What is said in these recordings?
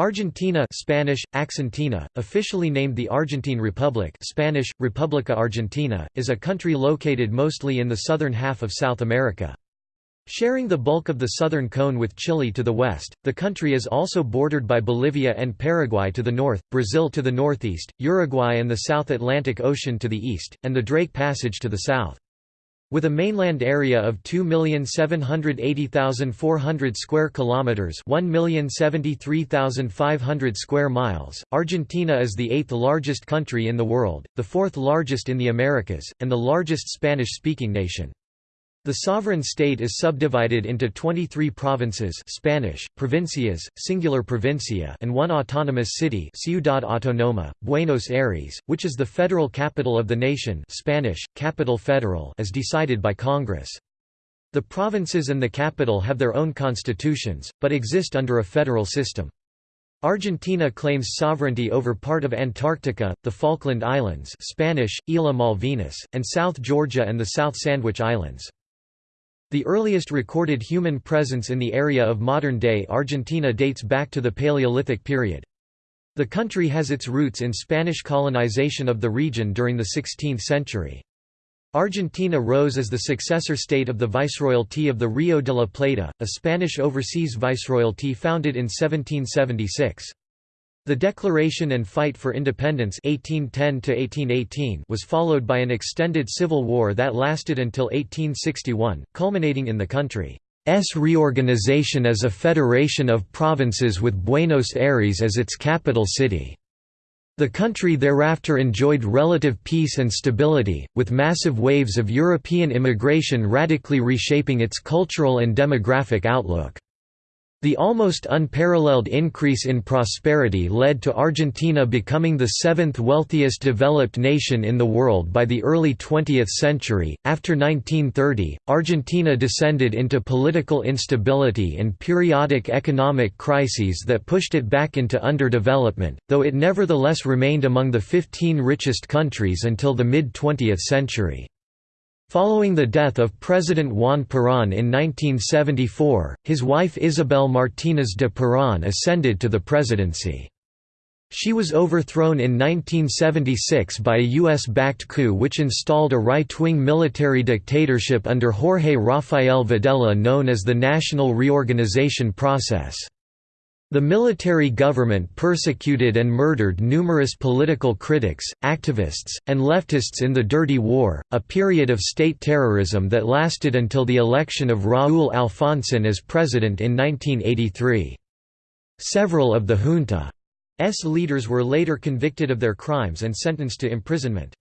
Argentina Spanish, Accentina, officially named the Argentine Republic Spanish, República Argentina, is a country located mostly in the southern half of South America. Sharing the bulk of the southern cone with Chile to the west, the country is also bordered by Bolivia and Paraguay to the north, Brazil to the northeast, Uruguay and the South Atlantic Ocean to the east, and the Drake Passage to the south. With a mainland area of 2,780,400 square kilometers, 1,073,500 square miles, Argentina is the eighth largest country in the world, the fourth largest in the Americas, and the largest Spanish-speaking nation. The sovereign state is subdivided into 23 provinces Spanish, provincias, singular provincia and one autonomous city Ciudad Autónoma, Buenos Aires, which is the federal capital of the nation Spanish, capital federal as decided by Congress. The provinces and the capital have their own constitutions, but exist under a federal system. Argentina claims sovereignty over part of Antarctica, the Falkland Islands Spanish, Isla Malvinas, and South Georgia and the South Sandwich Islands. The earliest recorded human presence in the area of modern-day Argentina dates back to the Paleolithic period. The country has its roots in Spanish colonization of the region during the 16th century. Argentina rose as the successor state of the Viceroyalty of the Rio de la Plata, a Spanish overseas viceroyalty founded in 1776. The Declaration and Fight for Independence 1810 was followed by an extended civil war that lasted until 1861, culminating in the country's reorganization as a federation of provinces with Buenos Aires as its capital city. The country thereafter enjoyed relative peace and stability, with massive waves of European immigration radically reshaping its cultural and demographic outlook. The almost unparalleled increase in prosperity led to Argentina becoming the seventh wealthiest developed nation in the world by the early 20th century. After 1930, Argentina descended into political instability and periodic economic crises that pushed it back into underdevelopment, though it nevertheless remained among the 15 richest countries until the mid 20th century. Following the death of President Juan Perón in 1974, his wife Isabel Martínez de Perón ascended to the presidency. She was overthrown in 1976 by a U.S.-backed coup which installed a right-wing military dictatorship under Jorge Rafael Videla known as the National Reorganization Process. The military government persecuted and murdered numerous political critics, activists, and leftists in the Dirty War, a period of state terrorism that lasted until the election of Raúl Alfonsín as president in 1983. Several of the junta's leaders were later convicted of their crimes and sentenced to imprisonment.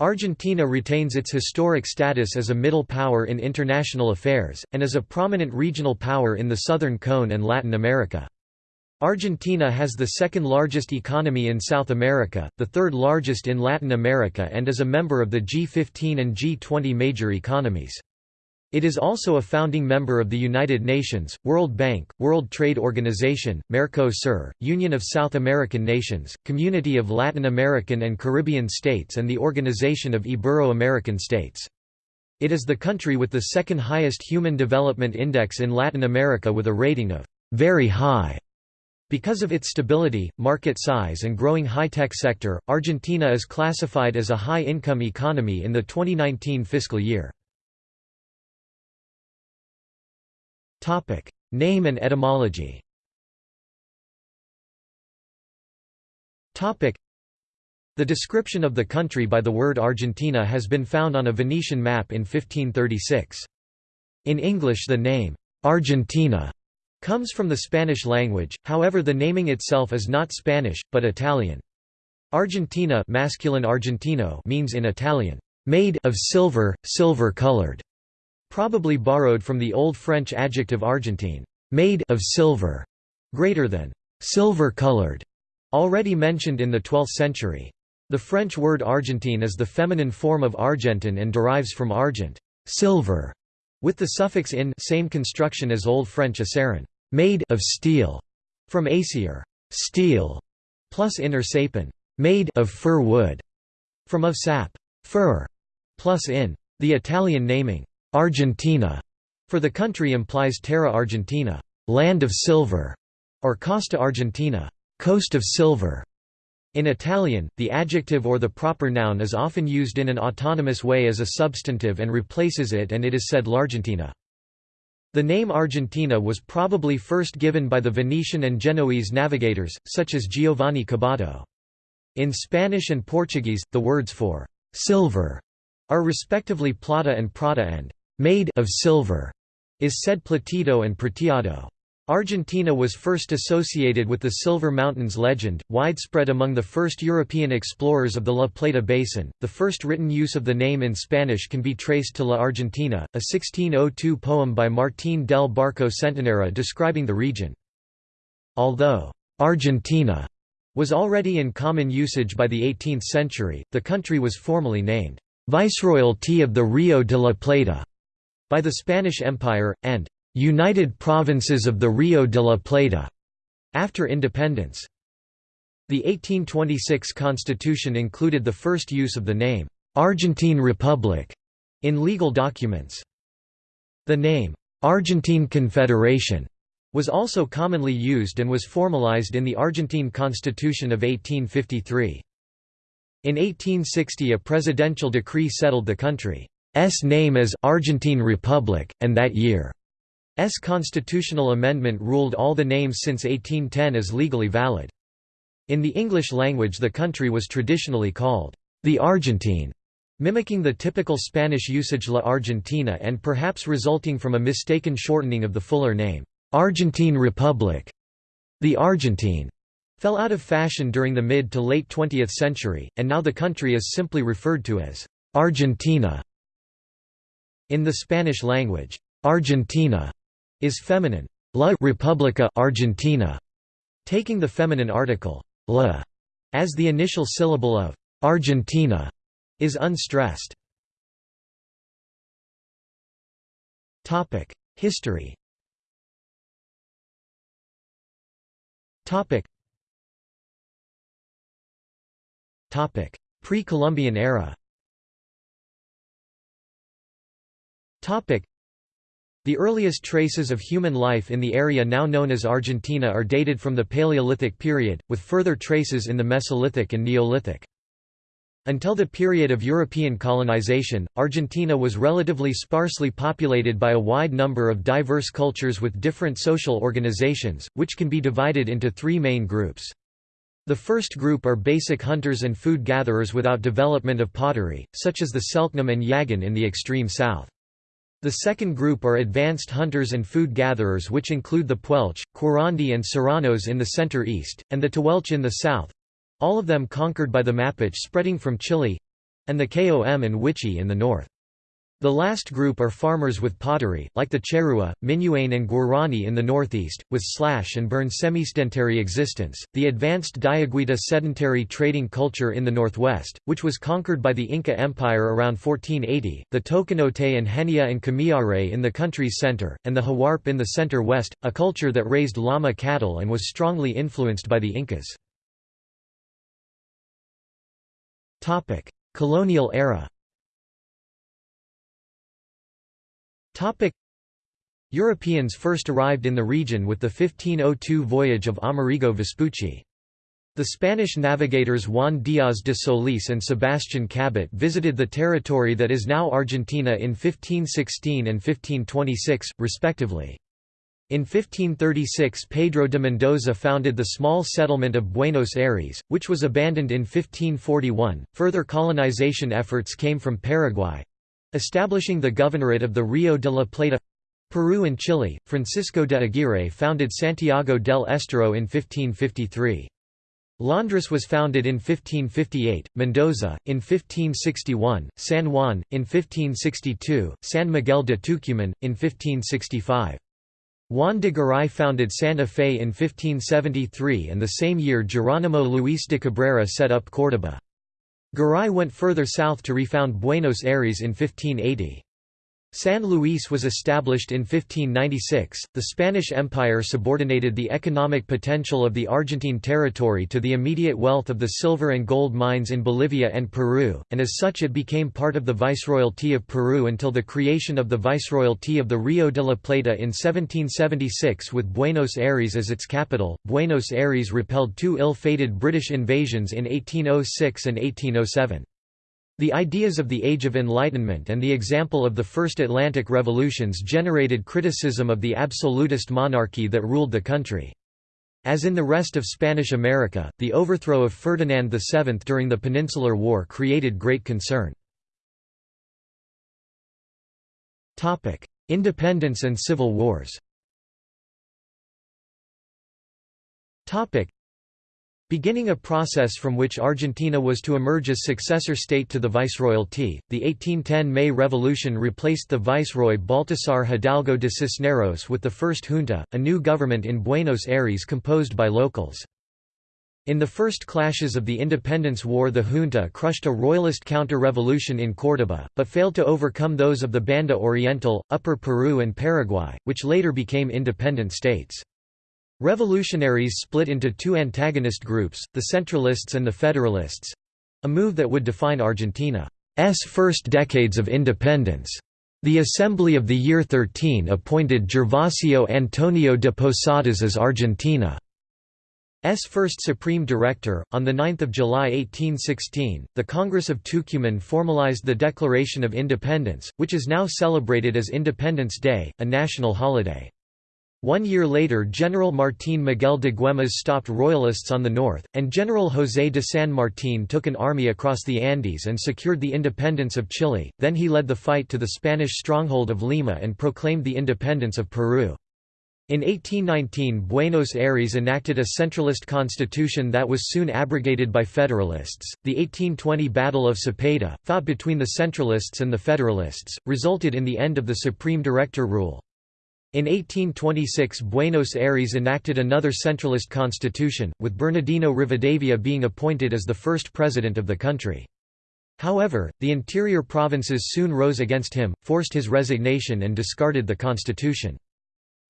Argentina retains its historic status as a middle power in international affairs, and as a prominent regional power in the Southern Cone and Latin America. Argentina has the second largest economy in South America, the third largest in Latin America and is a member of the G15 and G20 major economies. It is also a founding member of the United Nations, World Bank, World Trade Organization, Mercosur, Union of South American Nations, Community of Latin American and Caribbean States and the Organization of Ibero-American States. It is the country with the second highest Human Development Index in Latin America with a rating of very high. Because of its stability, market size and growing high-tech sector, Argentina is classified as a high-income economy in the 2019 fiscal year. Name and etymology The description of the country by the word Argentina has been found on a Venetian map in 1536. In English the name, Argentina comes from the Spanish language, however the naming itself is not Spanish, but Italian. Argentina masculine Argentino means in Italian, made of silver, silver-colored, probably borrowed from the Old French adjective argentine, made of silver, greater than silver-colored, already mentioned in the 12th century. The French word Argentine is the feminine form of Argentin and derives from argent, silver, with the suffix in same construction as Old French acerrin, made of steel, from acier, steel, plus in or sapin, made of fir wood, from of sap, fir, plus in. The Italian naming, Argentina, for the country implies terra argentina, land of silver, or Costa Argentina, coast of silver. In Italian, the adjective or the proper noun is often used in an autonomous way as a substantive and replaces it and it is said l'Argentina. The name Argentina was probably first given by the Venetian and Genoese navigators, such as Giovanni Caboto. In Spanish and Portuguese, the words for «silver» are respectively plata and prata and «made of silver» is said plateado and prateado. Argentina was first associated with the Silver Mountains legend, widespread among the first European explorers of the La Plata Basin. The first written use of the name in Spanish can be traced to La Argentina, a 1602 poem by Martín del Barco Centenera describing the region. Although Argentina was already in common usage by the 18th century, the country was formally named Viceroyalty of the Rio de la Plata by the Spanish Empire, and United Provinces of the Rio de la Plata after independence. The 1826 constitution included the first use of the name Argentine Republic in legal documents. The name Argentine Confederation was also commonly used and was formalized in the Argentine Constitution of 1853. In 1860 a presidential decree settled the country's name as Argentine Republic, and that year S constitutional amendment ruled all the names since 1810 as legally valid. In the English language the country was traditionally called the Argentine, mimicking the typical Spanish usage La Argentina and perhaps resulting from a mistaken shortening of the fuller name, Argentine Republic. The Argentine fell out of fashion during the mid to late 20th century, and now the country is simply referred to as Argentina. In the Spanish language, Argentina is feminine. La República Argentina, taking the feminine article la as the initial syllable of Argentina, is unstressed. Topic: History. Topic. Topic: Pre-Columbian era. Topic: the earliest traces of human life in the area now known as Argentina are dated from the Paleolithic period, with further traces in the Mesolithic and Neolithic. Until the period of European colonization, Argentina was relatively sparsely populated by a wide number of diverse cultures with different social organizations, which can be divided into three main groups. The first group are basic hunters and food gatherers without development of pottery, such as the Selknam and Yaghan in the extreme south. The second group are advanced hunters and food gatherers which include the Puelche, Querandí and Serranos in the center-east, and the Tehuelche in the south—all of them conquered by the Mapuche spreading from Chile—and the Qom and Wichi in the north. The last group are farmers with pottery, like the Charrua, Minuane and Guarani in the northeast, with slash and burn semi-sedentary existence, the advanced Diaguita sedentary trading culture in the northwest, which was conquered by the Inca Empire around 1480, the Tokanote and Henia and Kamiare in the country's center, and the Huarpe in the center-west, a culture that raised llama cattle and was strongly influenced by the Incas. Colonial era Topic Europeans first arrived in the region with the 1502 voyage of Amerigo Vespucci. The Spanish navigators Juan Díaz de Solís and Sebastián Cabot visited the territory that is now Argentina in 1516 and 1526, respectively. In 1536 Pedro de Mendoza founded the small settlement of Buenos Aires, which was abandoned in 1541. Further colonization efforts came from Paraguay, Establishing the governorate of the Rio de la Plata Peru and Chile, Francisco de Aguirre founded Santiago del Estero in 1553. Londres was founded in 1558, Mendoza, in 1561, San Juan, in 1562, San Miguel de Tucumán, in 1565. Juan de Garay founded Santa Fe in 1573 and the same year Geronimo Luis de Cabrera set up Córdoba. Garay went further south to refound Buenos Aires in 1580. San Luis was established in 1596. The Spanish Empire subordinated the economic potential of the Argentine territory to the immediate wealth of the silver and gold mines in Bolivia and Peru, and as such it became part of the Viceroyalty of Peru until the creation of the Viceroyalty of the Rio de la Plata in 1776 with Buenos Aires as its capital. Buenos Aires repelled two ill-fated British invasions in 1806 and 1807. The ideas of the Age of Enlightenment and the example of the First Atlantic Revolutions generated criticism of the absolutist monarchy that ruled the country. As in the rest of Spanish America, the overthrow of Ferdinand VII during the Peninsular War created great concern. Independence and civil wars Beginning a process from which Argentina was to emerge as successor state to the Viceroyalty, the 1810 May Revolution replaced the Viceroy Baltasar Hidalgo de Cisneros with the first junta, a new government in Buenos Aires composed by locals. In the first clashes of the Independence War the junta crushed a royalist counter-revolution in Córdoba, but failed to overcome those of the Banda Oriental, Upper Peru and Paraguay, which later became independent states. Revolutionaries split into two antagonist groups, the Centralists and the Federalists—a move that would define Argentina's first decades of independence. The Assembly of the Year 13 appointed Gervasio Antonio de Posadas as Argentina's first Supreme Director. On 9 July 1816, the Congress of Tucumán formalized the Declaration of Independence, which is now celebrated as Independence Day, a national holiday. One year later General Martín Miguel de Güemes stopped royalists on the north, and General José de San Martín took an army across the Andes and secured the independence of Chile, then he led the fight to the Spanish stronghold of Lima and proclaimed the independence of Peru. In 1819 Buenos Aires enacted a centralist constitution that was soon abrogated by Federalists. The 1820 Battle of Cepeda, fought between the Centralists and the Federalists, resulted in the end of the Supreme Director rule. In 1826 Buenos Aires enacted another centralist constitution, with Bernardino Rivadavia being appointed as the first president of the country. However, the interior provinces soon rose against him, forced his resignation and discarded the constitution.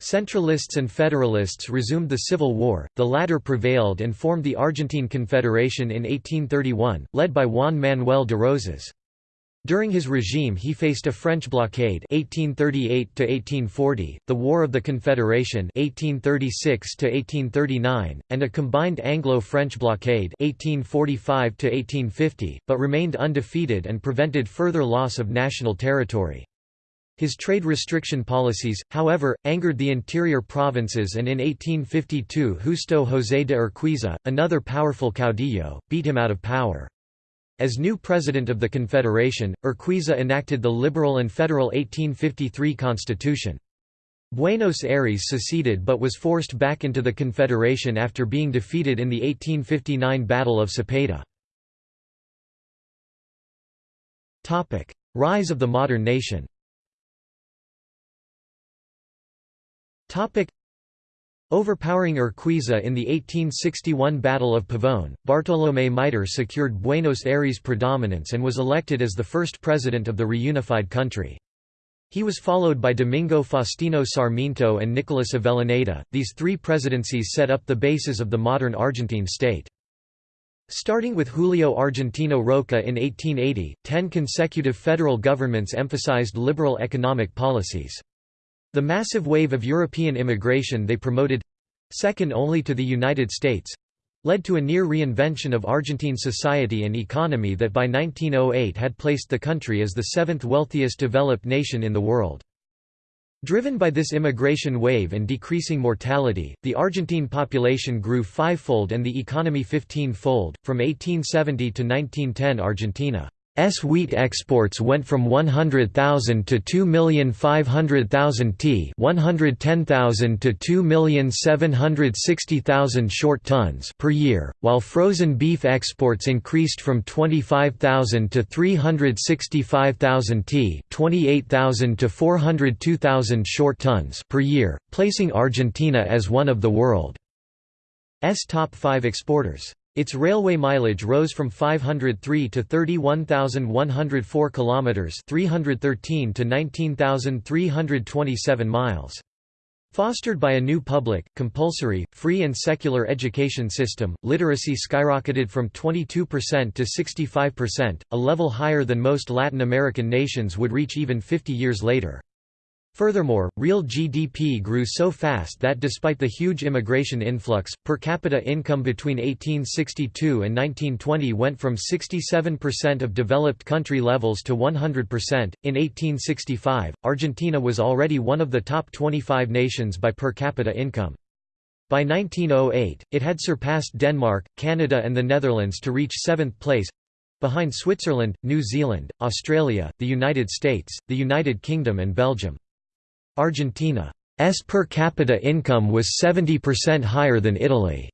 Centralists and Federalists resumed the Civil War, the latter prevailed and formed the Argentine Confederation in 1831, led by Juan Manuel de Rosas. During his regime he faced a French blockade 1838 the War of the Confederation 1836 and a combined Anglo-French blockade 1845 but remained undefeated and prevented further loss of national territory. His trade restriction policies, however, angered the interior provinces and in 1852 Justo José de Urquiza, another powerful caudillo, beat him out of power. As new president of the Confederation, Urquiza enacted the liberal and federal 1853 constitution. Buenos Aires seceded but was forced back into the Confederation after being defeated in the 1859 Battle of Cepeda. Rise of the modern nation Overpowering Urquiza in the 1861 Battle of Pavón, Bartolomé Mitre secured Buenos Aires' predominance and was elected as the first president of the reunified country. He was followed by Domingo Faustino Sarmiento and Nicolas Avellaneda. These three presidencies set up the basis of the modern Argentine state. Starting with Julio Argentino Roca in 1880, ten consecutive federal governments emphasized liberal economic policies. The massive wave of European immigration they promoted—second only to the United States—led to a near reinvention of Argentine society and economy that by 1908 had placed the country as the seventh wealthiest developed nation in the world. Driven by this immigration wave and decreasing mortality, the Argentine population grew fivefold and the economy fifteen-fold. From 1870 to 1910 Argentina S wheat exports went from 100,000 to 2,500,000 t 110,000 to 2,760,000 short tons per year, while frozen beef exports increased from 25,000 to 365,000 t 28,000 to 402,000 short tons per year, placing Argentina as one of the world's top five exporters. Its railway mileage rose from 503 to 31,104 kilometers, 313 to 19,327 miles. Fostered by a new public, compulsory, free and secular education system, literacy skyrocketed from 22% to 65%, a level higher than most Latin American nations would reach even 50 years later. Furthermore, real GDP grew so fast that despite the huge immigration influx, per capita income between 1862 and 1920 went from 67% of developed country levels to 100%. In 1865, Argentina was already one of the top 25 nations by per capita income. By 1908, it had surpassed Denmark, Canada and the Netherlands to reach seventh place behind Switzerland, New Zealand, Australia, the United States, the United Kingdom and Belgium. Argentina's per capita income was 70% higher than Italy's,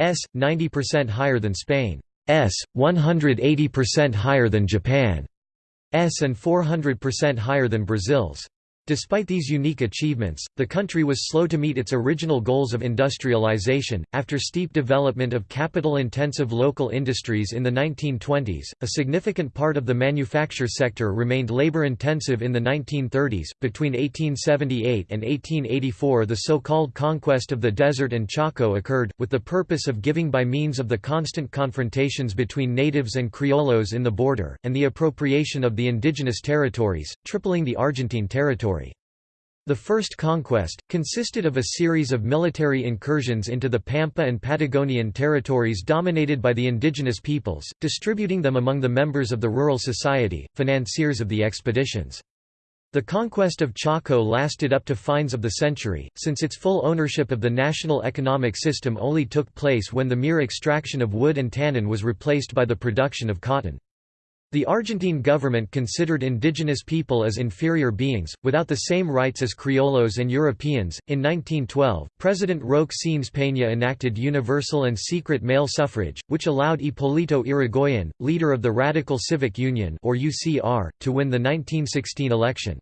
90% higher than Spain's, 180% higher than Japan's and 400% higher than Brazil's. Despite these unique achievements, the country was slow to meet its original goals of industrialization. After steep development of capital intensive local industries in the 1920s, a significant part of the manufacture sector remained labor intensive in the 1930s. Between 1878 and 1884, the so called conquest of the desert and Chaco occurred, with the purpose of giving by means of the constant confrontations between natives and criollos in the border, and the appropriation of the indigenous territories, tripling the Argentine territory. The first conquest, consisted of a series of military incursions into the Pampa and Patagonian territories dominated by the indigenous peoples, distributing them among the members of the rural society, financiers of the expeditions. The conquest of Chaco lasted up to finds of the century, since its full ownership of the national economic system only took place when the mere extraction of wood and tannin was replaced by the production of cotton. The Argentine government considered indigenous people as inferior beings, without the same rights as criollos and Europeans. In 1912, President Roque Sáenz Peña enacted universal and secret male suffrage, which allowed Hipólito Yrigoyen, leader of the Radical Civic Union or UCR, to win the 1916 election.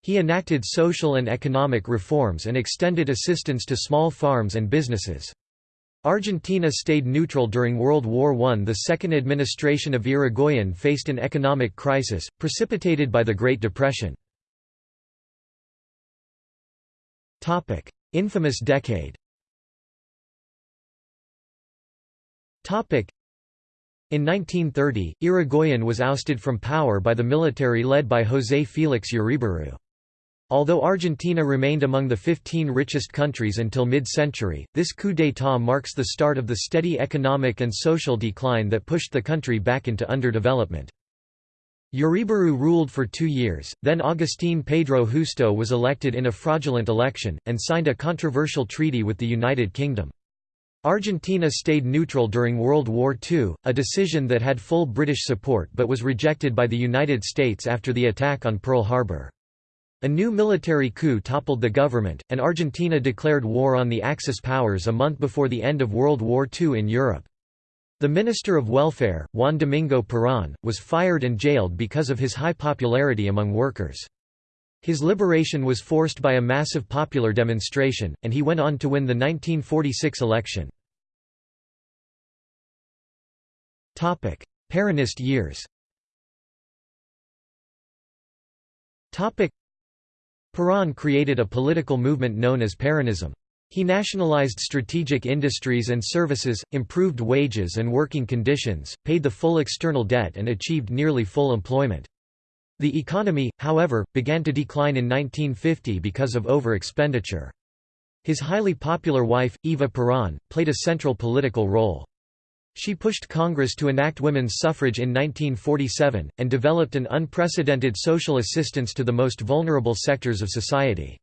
He enacted social and economic reforms and extended assistance to small farms and businesses. Argentina stayed neutral during World War I. The second administration of Yrigoyen faced an economic crisis, precipitated by the Great Depression. Infamous decade in 1930, Yrigoyen was ousted from power by the military led by José Félix Uriburu. Although Argentina remained among the 15 richest countries until mid-century, this coup d'état marks the start of the steady economic and social decline that pushed the country back into underdevelopment. Uriburu ruled for two years, then Agustín Pedro Justo was elected in a fraudulent election, and signed a controversial treaty with the United Kingdom. Argentina stayed neutral during World War II, a decision that had full British support but was rejected by the United States after the attack on Pearl Harbor. A new military coup toppled the government, and Argentina declared war on the Axis powers a month before the end of World War II in Europe. The Minister of Welfare, Juan Domingo Perón, was fired and jailed because of his high popularity among workers. His liberation was forced by a massive popular demonstration, and he went on to win the 1946 election. Peronist years Perón created a political movement known as Peronism. He nationalized strategic industries and services, improved wages and working conditions, paid the full external debt and achieved nearly full employment. The economy, however, began to decline in 1950 because of over-expenditure. His highly popular wife, Eva Perón, played a central political role. She pushed Congress to enact women's suffrage in 1947, and developed an unprecedented social assistance to the most vulnerable sectors of society.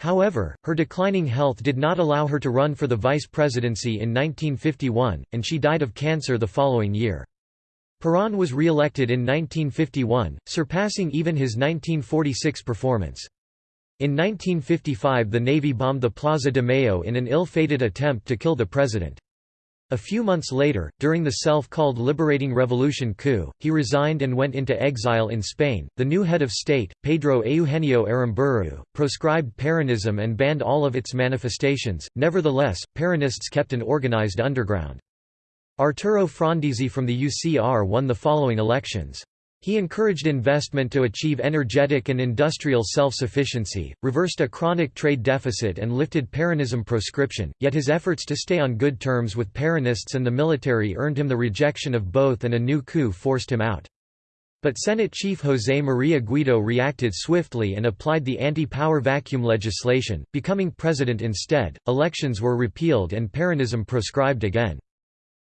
However, her declining health did not allow her to run for the vice presidency in 1951, and she died of cancer the following year. Perón was re-elected in 1951, surpassing even his 1946 performance. In 1955 the Navy bombed the Plaza de Mayo in an ill-fated attempt to kill the president. A few months later, during the self-called Liberating Revolution coup, he resigned and went into exile in Spain. The new head of state, Pedro Eugenio Aramburu, proscribed Peronism and banned all of its manifestations. Nevertheless, Peronists kept an organized underground. Arturo Frondizi from the UCR won the following elections. He encouraged investment to achieve energetic and industrial self-sufficiency, reversed a chronic trade deficit and lifted Peronism proscription, yet his efforts to stay on good terms with Peronists and the military earned him the rejection of both and a new coup forced him out. But Senate Chief José María Guido reacted swiftly and applied the anti-power vacuum legislation, becoming president instead. Elections were repealed and Peronism proscribed again.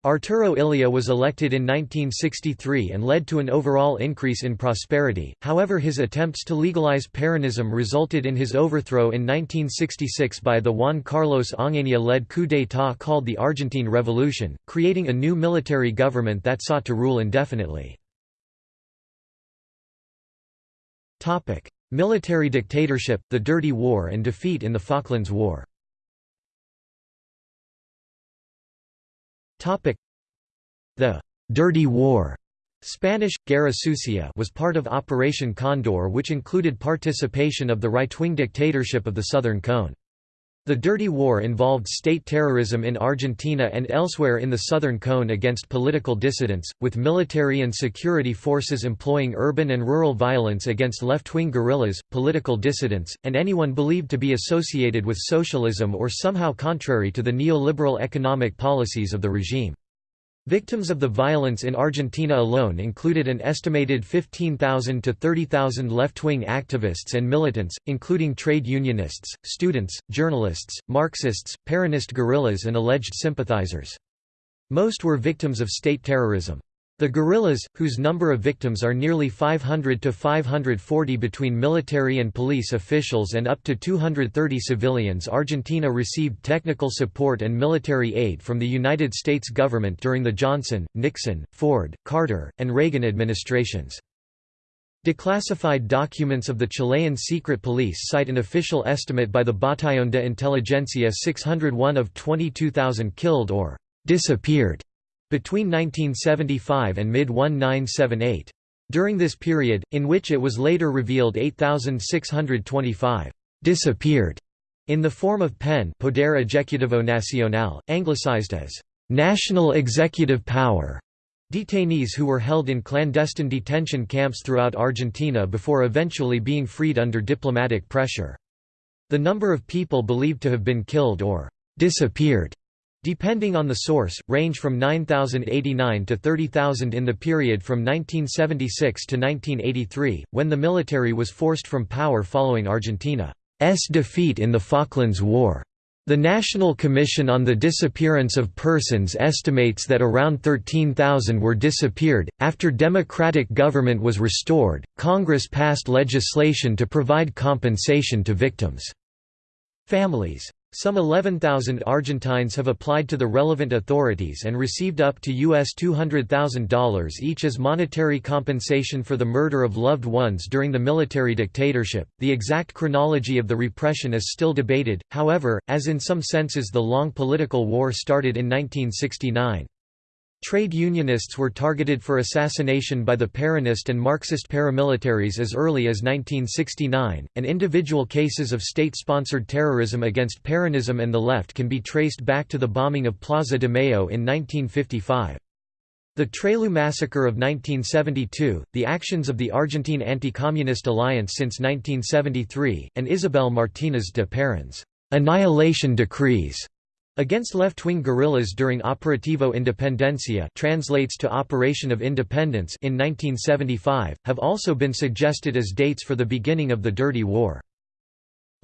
Arturo Illia was elected in 1963 and led to an overall increase in prosperity, however his attempts to legalize Peronism resulted in his overthrow in 1966 by the Juan Carlos Onganía-led coup d'état called the Argentine Revolution, creating a new military government that sought to rule indefinitely. Military dictatorship, the Dirty War and defeat in the Falklands War The «Dirty War» Spanish, Guerra Sucia was part of Operation Condor which included participation of the right-wing dictatorship of the Southern Cone. The Dirty War involved state terrorism in Argentina and elsewhere in the Southern Cone against political dissidents, with military and security forces employing urban and rural violence against left-wing guerrillas, political dissidents, and anyone believed to be associated with socialism or somehow contrary to the neoliberal economic policies of the regime. Victims of the violence in Argentina alone included an estimated 15,000 to 30,000 left-wing activists and militants, including trade unionists, students, journalists, Marxists, Peronist guerrillas and alleged sympathizers. Most were victims of state terrorism. The guerrillas, whose number of victims are nearly 500 to 540 between military and police officials and up to 230 civilians Argentina received technical support and military aid from the United States government during the Johnson, Nixon, Ford, Carter, and Reagan administrations. Declassified documents of the Chilean secret police cite an official estimate by the Batallón de Inteligencia 601 of 22,000 killed or disappeared between 1975 and mid-1978. During this period, in which it was later revealed 8,625 disappeared in the form of PEN Poder Ejecutivo Nacional, anglicized as national executive power, detainees who were held in clandestine detention camps throughout Argentina before eventually being freed under diplomatic pressure. The number of people believed to have been killed or disappeared Depending on the source, range from 9,089 to 30,000 in the period from 1976 to 1983, when the military was forced from power following Argentina's defeat in the Falklands War. The National Commission on the Disappearance of Persons estimates that around 13,000 were disappeared. After democratic government was restored, Congress passed legislation to provide compensation to victims' families. Some 11,000 Argentines have applied to the relevant authorities and received up to US $200,000 each as monetary compensation for the murder of loved ones during the military dictatorship. The exact chronology of the repression is still debated, however, as in some senses the long political war started in 1969. Trade unionists were targeted for assassination by the Peronist and Marxist paramilitaries as early as 1969, and individual cases of state-sponsored terrorism against Peronism and the left can be traced back to the bombing of Plaza de Mayo in 1955. The Trelew massacre of 1972, the actions of the Argentine Anti-Communist Alliance since 1973, and Isabel Martínez de Perón's annihilation decrees Against left-wing guerrillas during Operativo Independencia translates to Operation of Independence in 1975, have also been suggested as dates for the beginning of the Dirty War.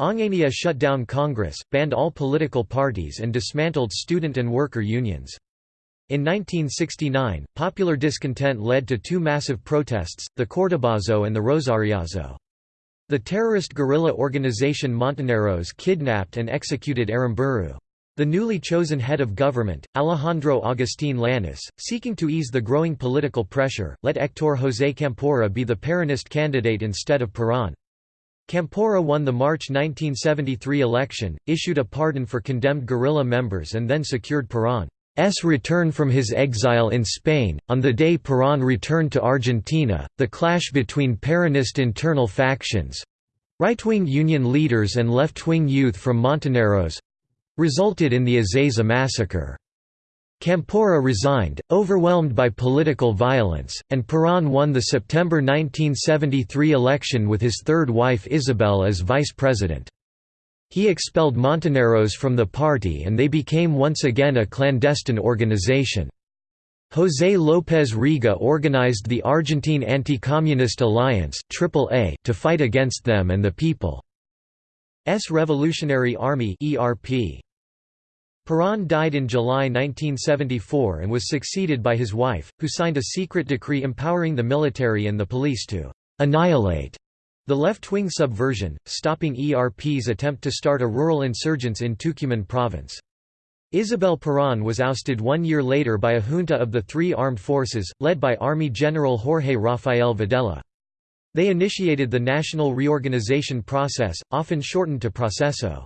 Onganía shut down Congress, banned all political parties and dismantled student and worker unions. In 1969, popular discontent led to two massive protests, the Cordobazo and the Rosariazo. The terrorist guerrilla organization Montoneros kidnapped and executed Aramburu. The newly chosen head of government, Alejandro Agustín Lanusse, seeking to ease the growing political pressure, let Héctor José Campora be the Peronist candidate instead of Perón. Campora won the March 1973 election, issued a pardon for condemned guerrilla members and then secured Perón's return from his exile in Spain. On the day Perón returned to Argentina, the clash between Peronist internal factions right wing union leaders and left wing youth from Montoneros resulted in the Ezeiza massacre. Campora resigned, overwhelmed by political violence, and Perón won the September 1973 election with his third wife Isabel as vice president. He expelled Montoneros from the party and they became once again a clandestine organization. José López Rega organized the Argentine Anti-Communist Alliance to fight against them and the People's Revolutionary Army ERP. Perón died in July 1974 and was succeeded by his wife, who signed a secret decree empowering the military and the police to «annihilate» the left-wing subversion, stopping ERP's attempt to start a rural insurgence in Tucumán province. Isabel Perón was ousted one year later by a junta of the three armed forces, led by Army General Jorge Rafael Videla. They initiated the national reorganization process, often shortened to Proceso.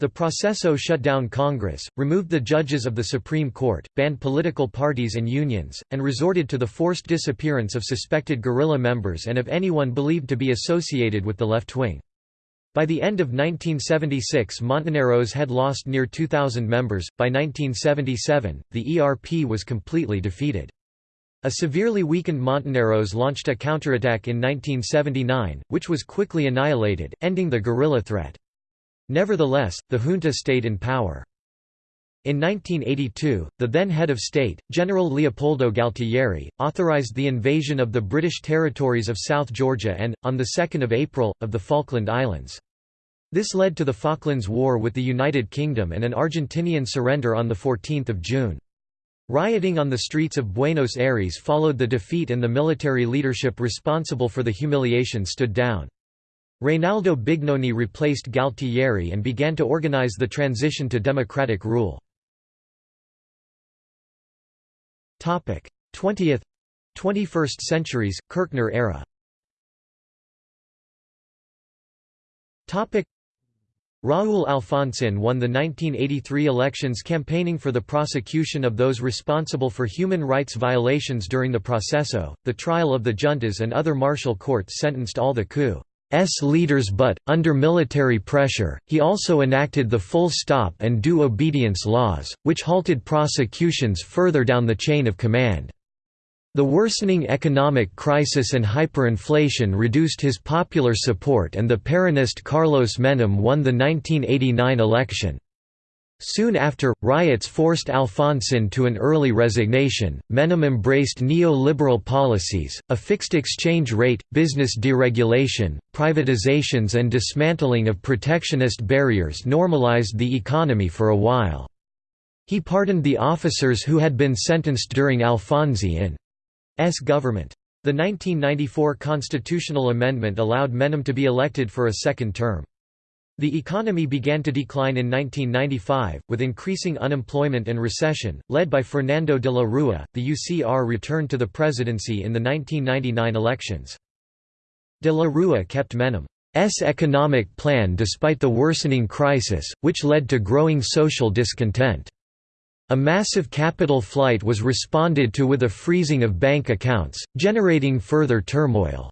The Proceso shut down Congress, removed the judges of the Supreme Court, banned political parties and unions, and resorted to the forced disappearance of suspected guerrilla members and of anyone believed to be associated with the left wing. By the end of 1976 Montoneros had lost near 2,000 members, by 1977, the ERP was completely defeated. A severely weakened Montoneros launched a counterattack in 1979, which was quickly annihilated, ending the guerrilla threat. Nevertheless, the junta stayed in power. In 1982, the then head of state, General Leopoldo Galtieri, authorized the invasion of the British territories of South Georgia and, on 2 April, of the Falkland Islands. This led to the Falklands War with the United Kingdom and an Argentinian surrender on 14 June. Rioting on the streets of Buenos Aires followed the defeat and the military leadership responsible for the humiliation stood down. Reynaldo Bignone replaced Galtieri and began to organize the transition to democratic rule. 20th 21st centuries, Kirchner era Raúl Alfonsín won the 1983 elections campaigning for the prosecution of those responsible for human rights violations during the Proceso, the trial of the juntas and other martial courts sentenced all the coup. Leaders but, under military pressure, he also enacted the full stop and due obedience laws, which halted prosecutions further down the chain of command. The worsening economic crisis and hyperinflation reduced his popular support and the Peronist Carlos Menem won the 1989 election. Soon after, riots forced Alfonsín to an early resignation. Menem embraced neoliberal policies, a fixed exchange rate, business deregulation, privatizations, and dismantling of protectionist barriers normalized the economy for a while. He pardoned the officers who had been sentenced during Alfonsín's government. The 1994 constitutional amendment allowed Menem to be elected for a second term. The economy began to decline in 1995, with increasing unemployment and recession. Led by Fernando de la Rúa, the UCR returned to the presidency in the 1999 elections. De la Rúa kept Menem's economic plan despite the worsening crisis, which led to growing social discontent. A massive capital flight was responded to with a freezing of bank accounts, generating further turmoil.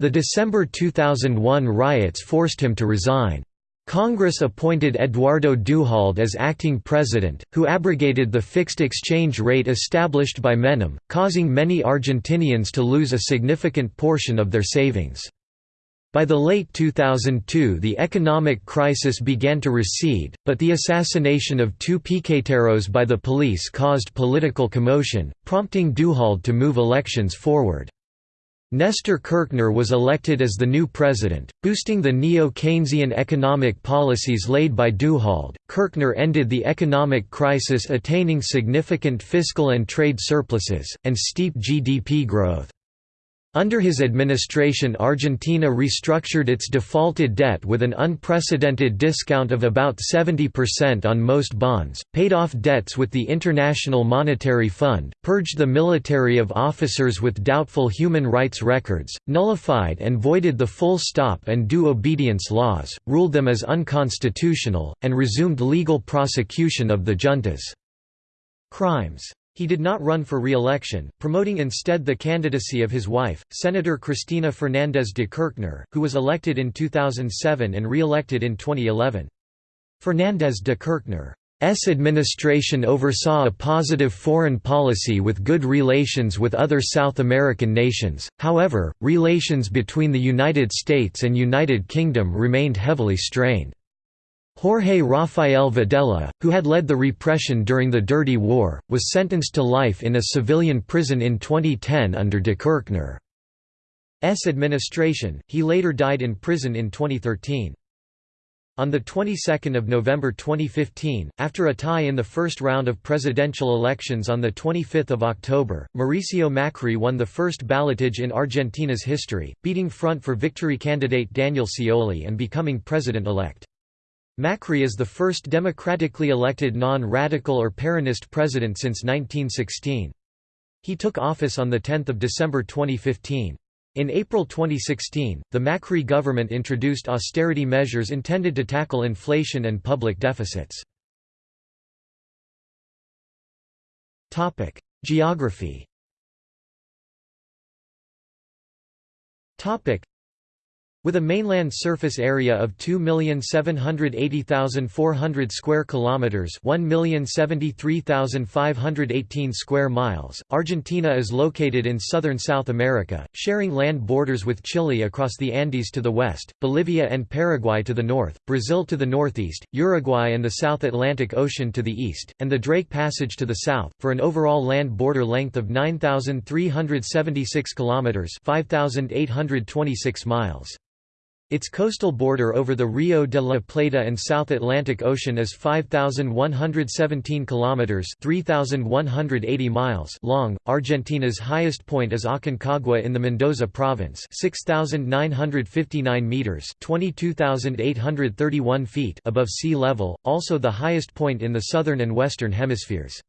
The December 2001 riots forced him to resign. Congress appointed Eduardo Duhalde as acting president, who abrogated the fixed exchange rate established by Menem, causing many Argentinians to lose a significant portion of their savings. By the late 2002 the economic crisis began to recede, but the assassination of two piqueteros by the police caused political commotion, prompting Duhalde to move elections forward. Nestor Kirchner was elected as the new president, boosting the neo-Keynesian economic policies laid by Duhalde. Kirchner ended the economic crisis attaining significant fiscal and trade surpluses, and steep GDP growth. Under his administration Argentina restructured its defaulted debt with an unprecedented discount of about 70% on most bonds, paid off debts with the International Monetary Fund, purged the military of officers with doubtful human rights records, nullified and voided the full stop and due obedience laws, ruled them as unconstitutional, and resumed legal prosecution of the juntas. Crimes he did not run for re-election, promoting instead the candidacy of his wife, Senator Cristina Fernández de Kirchner, who was elected in 2007 and re-elected in 2011. Fernández de Kirchner administration oversaw a positive foreign policy with good relations with other South American nations, however, relations between the United States and United Kingdom remained heavily strained. Jorge Rafael Videla, who had led the repression during the Dirty War, was sentenced to life in a civilian prison in 2010 under de Kirchner's administration, he later died in prison in 2013. On the 22nd of November 2015, after a tie in the first round of presidential elections on the 25th of October, Mauricio Macri won the first ballotage in Argentina's history, beating Front for Victory candidate Daniel Scioli and becoming president-elect. Macri is the first democratically elected non-radical or Peronist president since 1916. He took office on 10 December 2015. In April 2016, the Macri government introduced austerity measures intended to tackle inflation and public deficits. Geography with a mainland surface area of 2,780,400 square kilometers, 1,073,518 square miles, Argentina is located in southern South America, sharing land borders with Chile across the Andes to the west, Bolivia and Paraguay to the north, Brazil to the northeast, Uruguay and the South Atlantic Ocean to the east, and the Drake Passage to the south, for an overall land border length of 9,376 kilometers, 5,826 miles. Its coastal border over the Rio de la Plata and South Atlantic Ocean is 5117 kilometers, 3180 miles long. Argentina's highest point is Aconcagua in the Mendoza province, 6959 meters, 22831 feet above sea level, also the highest point in the southern and western hemispheres.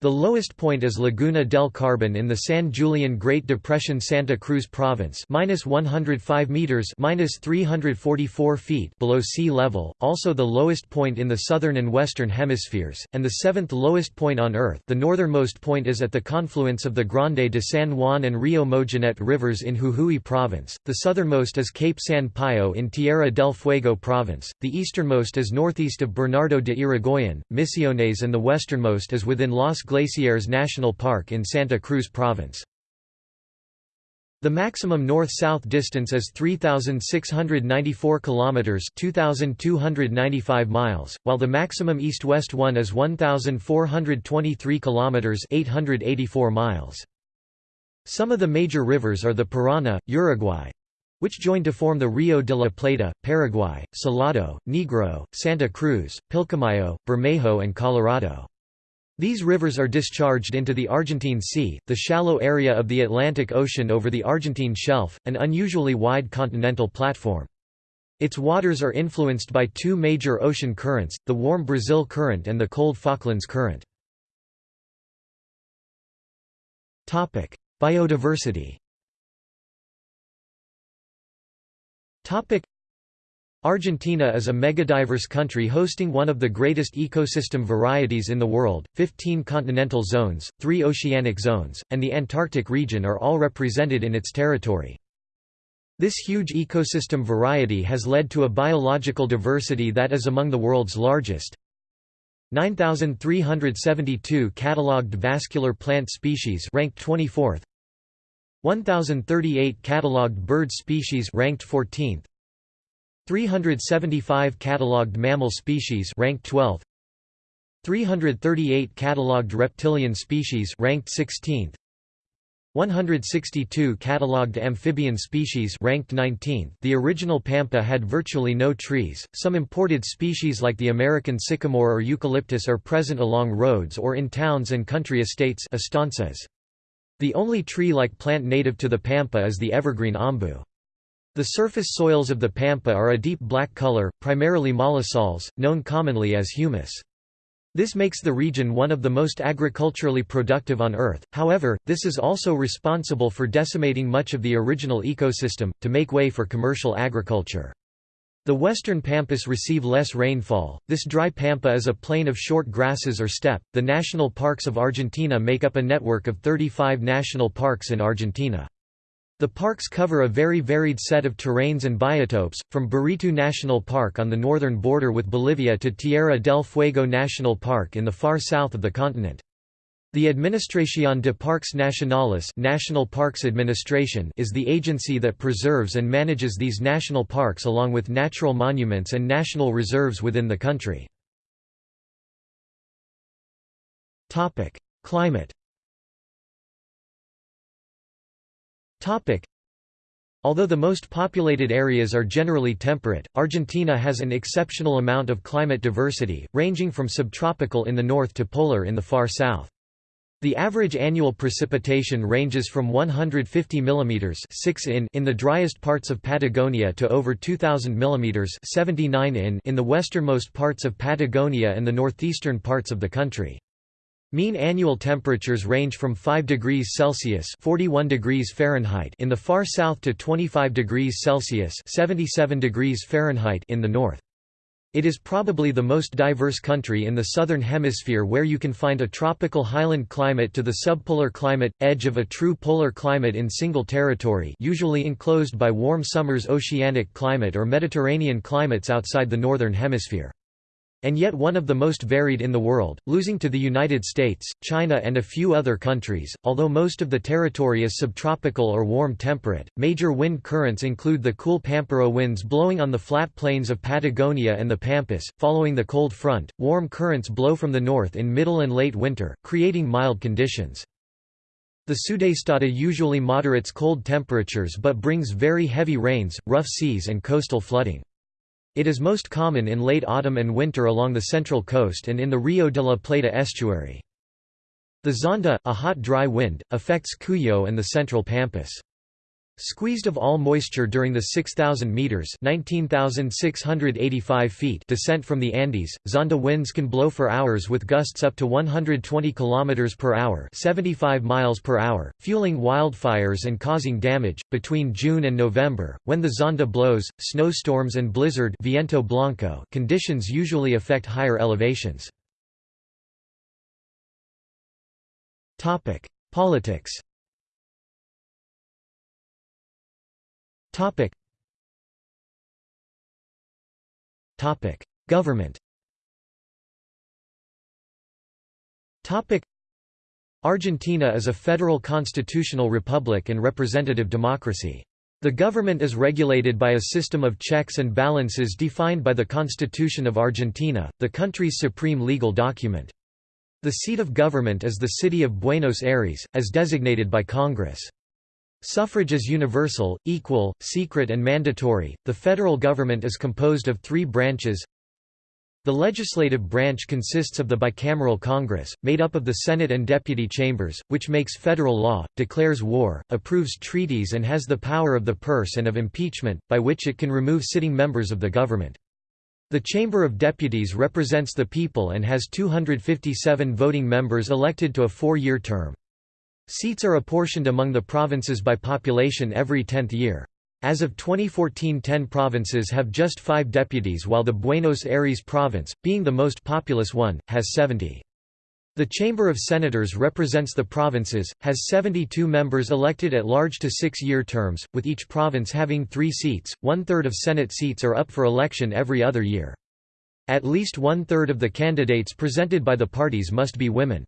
The lowest point is Laguna del Carbon in the San Julian Great Depression Santa Cruz Province minus 105 meters minus 344 feet below sea level, also the lowest point in the southern and western hemispheres, and the seventh lowest point on Earth. The northernmost point is at the confluence of the Grande de San Juan and Rio Mojinete rivers in Jujuy Province, the southernmost is Cape San Pío in Tierra del Fuego Province, the easternmost is northeast of Bernardo de Irigoyen, Misiones and the westernmost is within Los Glaciares National Park in Santa Cruz Province. The maximum north-south distance is 3694 kilometers, 2295 miles, while the maximum east-west one is 1423 kilometers, 884 miles. Some of the major rivers are the Parana, Uruguay, which join to form the Rio de la Plata, Paraguay, Salado, Negro, Santa Cruz, Pilcomayo, Bermejo and Colorado. These rivers are discharged into the Argentine Sea, the shallow area of the Atlantic Ocean over the Argentine Shelf, an unusually wide continental platform. Its waters are influenced by two major ocean currents, the warm Brazil Current and the cold Falklands Current. Biodiversity Argentina is a megadiverse country hosting one of the greatest ecosystem varieties in the world, 15 continental zones, 3 oceanic zones, and the Antarctic region are all represented in its territory. This huge ecosystem variety has led to a biological diversity that is among the world's largest. 9372 catalogued vascular plant species ranked 24th. 1038 catalogued bird species ranked 14th. 375 catalogued mammal species ranked 12th 338 catalogued reptilian species ranked 16th 162 catalogued amphibian species ranked 19th The original pampa had virtually no trees. Some imported species like the American sycamore or eucalyptus are present along roads or in towns and country estates estancias. The only tree-like plant native to the pampa is the evergreen ombu. The surface soils of the pampa are a deep black color, primarily mollisols, known commonly as humus. This makes the region one of the most agriculturally productive on Earth, however, this is also responsible for decimating much of the original ecosystem, to make way for commercial agriculture. The western pampas receive less rainfall. This dry pampa is a plain of short grasses or steppe. The national parks of Argentina make up a network of 35 national parks in Argentina. The parks cover a very varied set of terrains and biotopes, from Baritú National Park on the northern border with Bolivia to Tierra del Fuego National Park in the far south of the continent. The Administración de Parques Nacionales National Parks Administration is the agency that preserves and manages these national parks along with natural monuments and national reserves within the country. Climate Although the most populated areas are generally temperate, Argentina has an exceptional amount of climate diversity, ranging from subtropical in the north to polar in the far south. The average annual precipitation ranges from 150 mm 6 in in the driest parts of Patagonia to over 2000 mm 79 in in the westernmost parts of Patagonia and the northeastern parts of the country. Mean annual temperatures range from 5 degrees Celsius (41 degrees Fahrenheit) in the far south to 25 degrees Celsius (77 degrees Fahrenheit) in the north. It is probably the most diverse country in the southern hemisphere where you can find a tropical highland climate to the subpolar climate, edge of a true polar climate in single territory usually enclosed by warm summers oceanic climate or Mediterranean climates outside the northern hemisphere and yet one of the most varied in the world, losing to the United States, China and a few other countries. Although most of the territory is subtropical or warm temperate, major wind currents include the cool Pampero winds blowing on the flat plains of Patagonia and the Pampas. Following the cold front, warm currents blow from the north in middle and late winter, creating mild conditions. The Sudestada usually moderates cold temperatures but brings very heavy rains, rough seas and coastal flooding. It is most common in late autumn and winter along the central coast and in the Rio de la Plata estuary. The Zonda, a hot dry wind, affects Cuyo and the central Pampas. Squeezed of all moisture during the 6,000 meters (19,685 feet) descent from the Andes, Zonda winds can blow for hours with gusts up to 120 kilometers per hour (75 miles per hour), fueling wildfires and causing damage. Between June and November, when the Zonda blows, snowstorms and blizzard (viento blanco) conditions usually affect higher elevations. Topic: Politics. Topic. Topic. Government Topic. Argentina is a federal constitutional republic and representative democracy. The government is regulated by a system of checks and balances defined by the Constitution of Argentina, the country's supreme legal document. The seat of government is the city of Buenos Aires, as designated by Congress. Suffrage is universal, equal, secret and mandatory. The federal government is composed of three branches. The legislative branch consists of the bicameral Congress, made up of the Senate and deputy chambers, which makes federal law, declares war, approves treaties and has the power of the purse and of impeachment, by which it can remove sitting members of the government. The Chamber of Deputies represents the people and has 257 voting members elected to a four-year term. Seats are apportioned among the provinces by population every tenth year. As of 2014 10 provinces have just five deputies while the Buenos Aires province, being the most populous one, has 70. The Chamber of Senators represents the provinces, has 72 members elected at large to six-year terms, with each province having three seats, one-third of Senate seats are up for election every other year. At least one-third of the candidates presented by the parties must be women.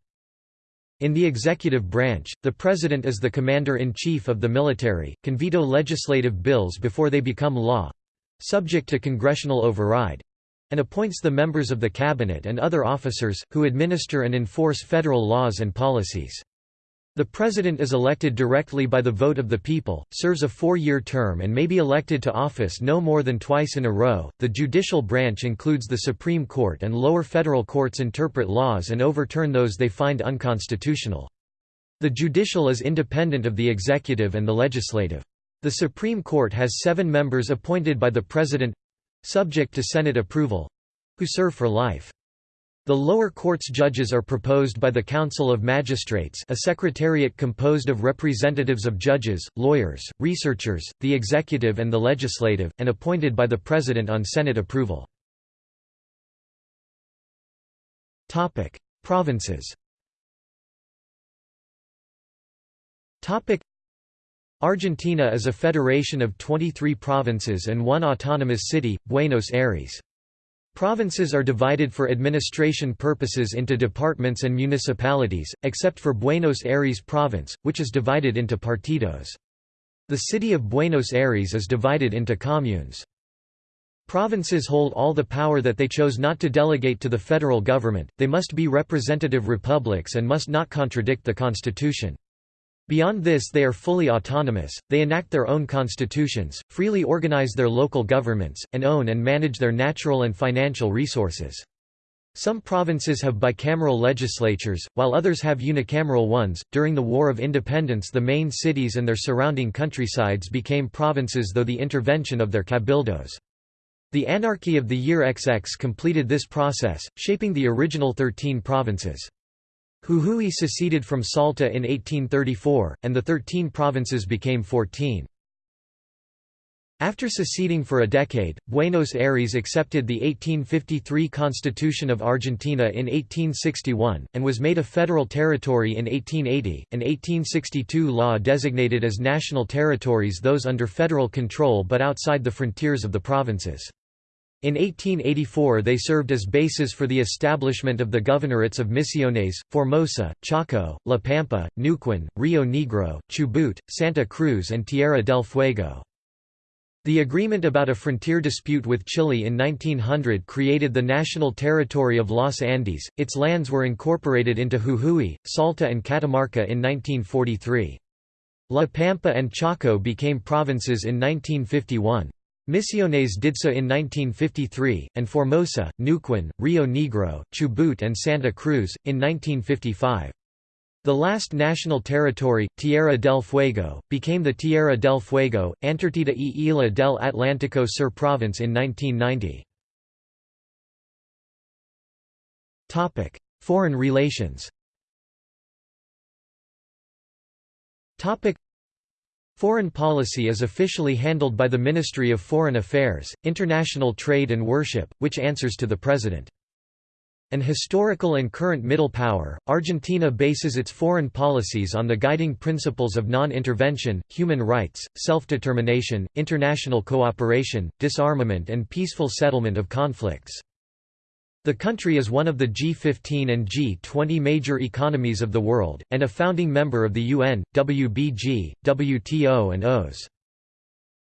In the executive branch, the president is the commander-in-chief of the military, can veto legislative bills before they become law—subject to congressional override—and appoints the members of the cabinet and other officers, who administer and enforce federal laws and policies. The President is elected directly by the vote of the people, serves a four-year term and may be elected to office no more than twice in a row. The judicial branch includes the Supreme Court and lower federal courts interpret laws and overturn those they find unconstitutional. The judicial is independent of the executive and the legislative. The Supreme Court has seven members appointed by the President—subject to Senate approval—who serve for life. The lower court's judges are proposed by the Council of Magistrates a secretariat composed of representatives of judges, lawyers, researchers, the executive and the legislative, and appointed by the President on Senate approval. Provinces Argentina is a federation of 23 provinces and one autonomous city, Buenos Aires. Provinces are divided for administration purposes into departments and municipalities, except for Buenos Aires province, which is divided into partidos. The city of Buenos Aires is divided into communes. Provinces hold all the power that they chose not to delegate to the federal government, they must be representative republics and must not contradict the constitution. Beyond this they are fully autonomous, they enact their own constitutions, freely organize their local governments, and own and manage their natural and financial resources. Some provinces have bicameral legislatures, while others have unicameral ones. During the War of Independence, the main cities and their surrounding countrysides became provinces though the intervention of their cabildos. The anarchy of the year XX completed this process, shaping the original 13 provinces. Jujuy seceded from Salta in 1834, and the thirteen provinces became fourteen. After seceding for a decade, Buenos Aires accepted the 1853 Constitution of Argentina in 1861, and was made a federal territory in 1880. An 1862 law designated as national territories those under federal control but outside the frontiers of the provinces. In 1884 they served as bases for the establishment of the governorates of Misiones, Formosa, Chaco, La Pampa, Neuquén, Rio Negro, Chubut, Santa Cruz and Tierra del Fuego. The agreement about a frontier dispute with Chile in 1900 created the national territory of Los Andes, its lands were incorporated into Jujuy, Salta and Catamarca in 1943. La Pampa and Chaco became provinces in 1951. Misiones did so in 1953, and Formosa, Neuquén, Rio Negro, Chubut and Santa Cruz, in 1955. The last national territory, Tierra del Fuego, became the Tierra del Fuego, Antártida y Isla del Atlántico Sur province in 1990. Foreign relations Foreign policy is officially handled by the Ministry of Foreign Affairs, International Trade and Worship, which answers to the President. An historical and current middle power, Argentina bases its foreign policies on the guiding principles of non-intervention, human rights, self-determination, international cooperation, disarmament and peaceful settlement of conflicts. The country is one of the G15 and G20 major economies of the world, and a founding member of the UN, WBG, WTO and OAS.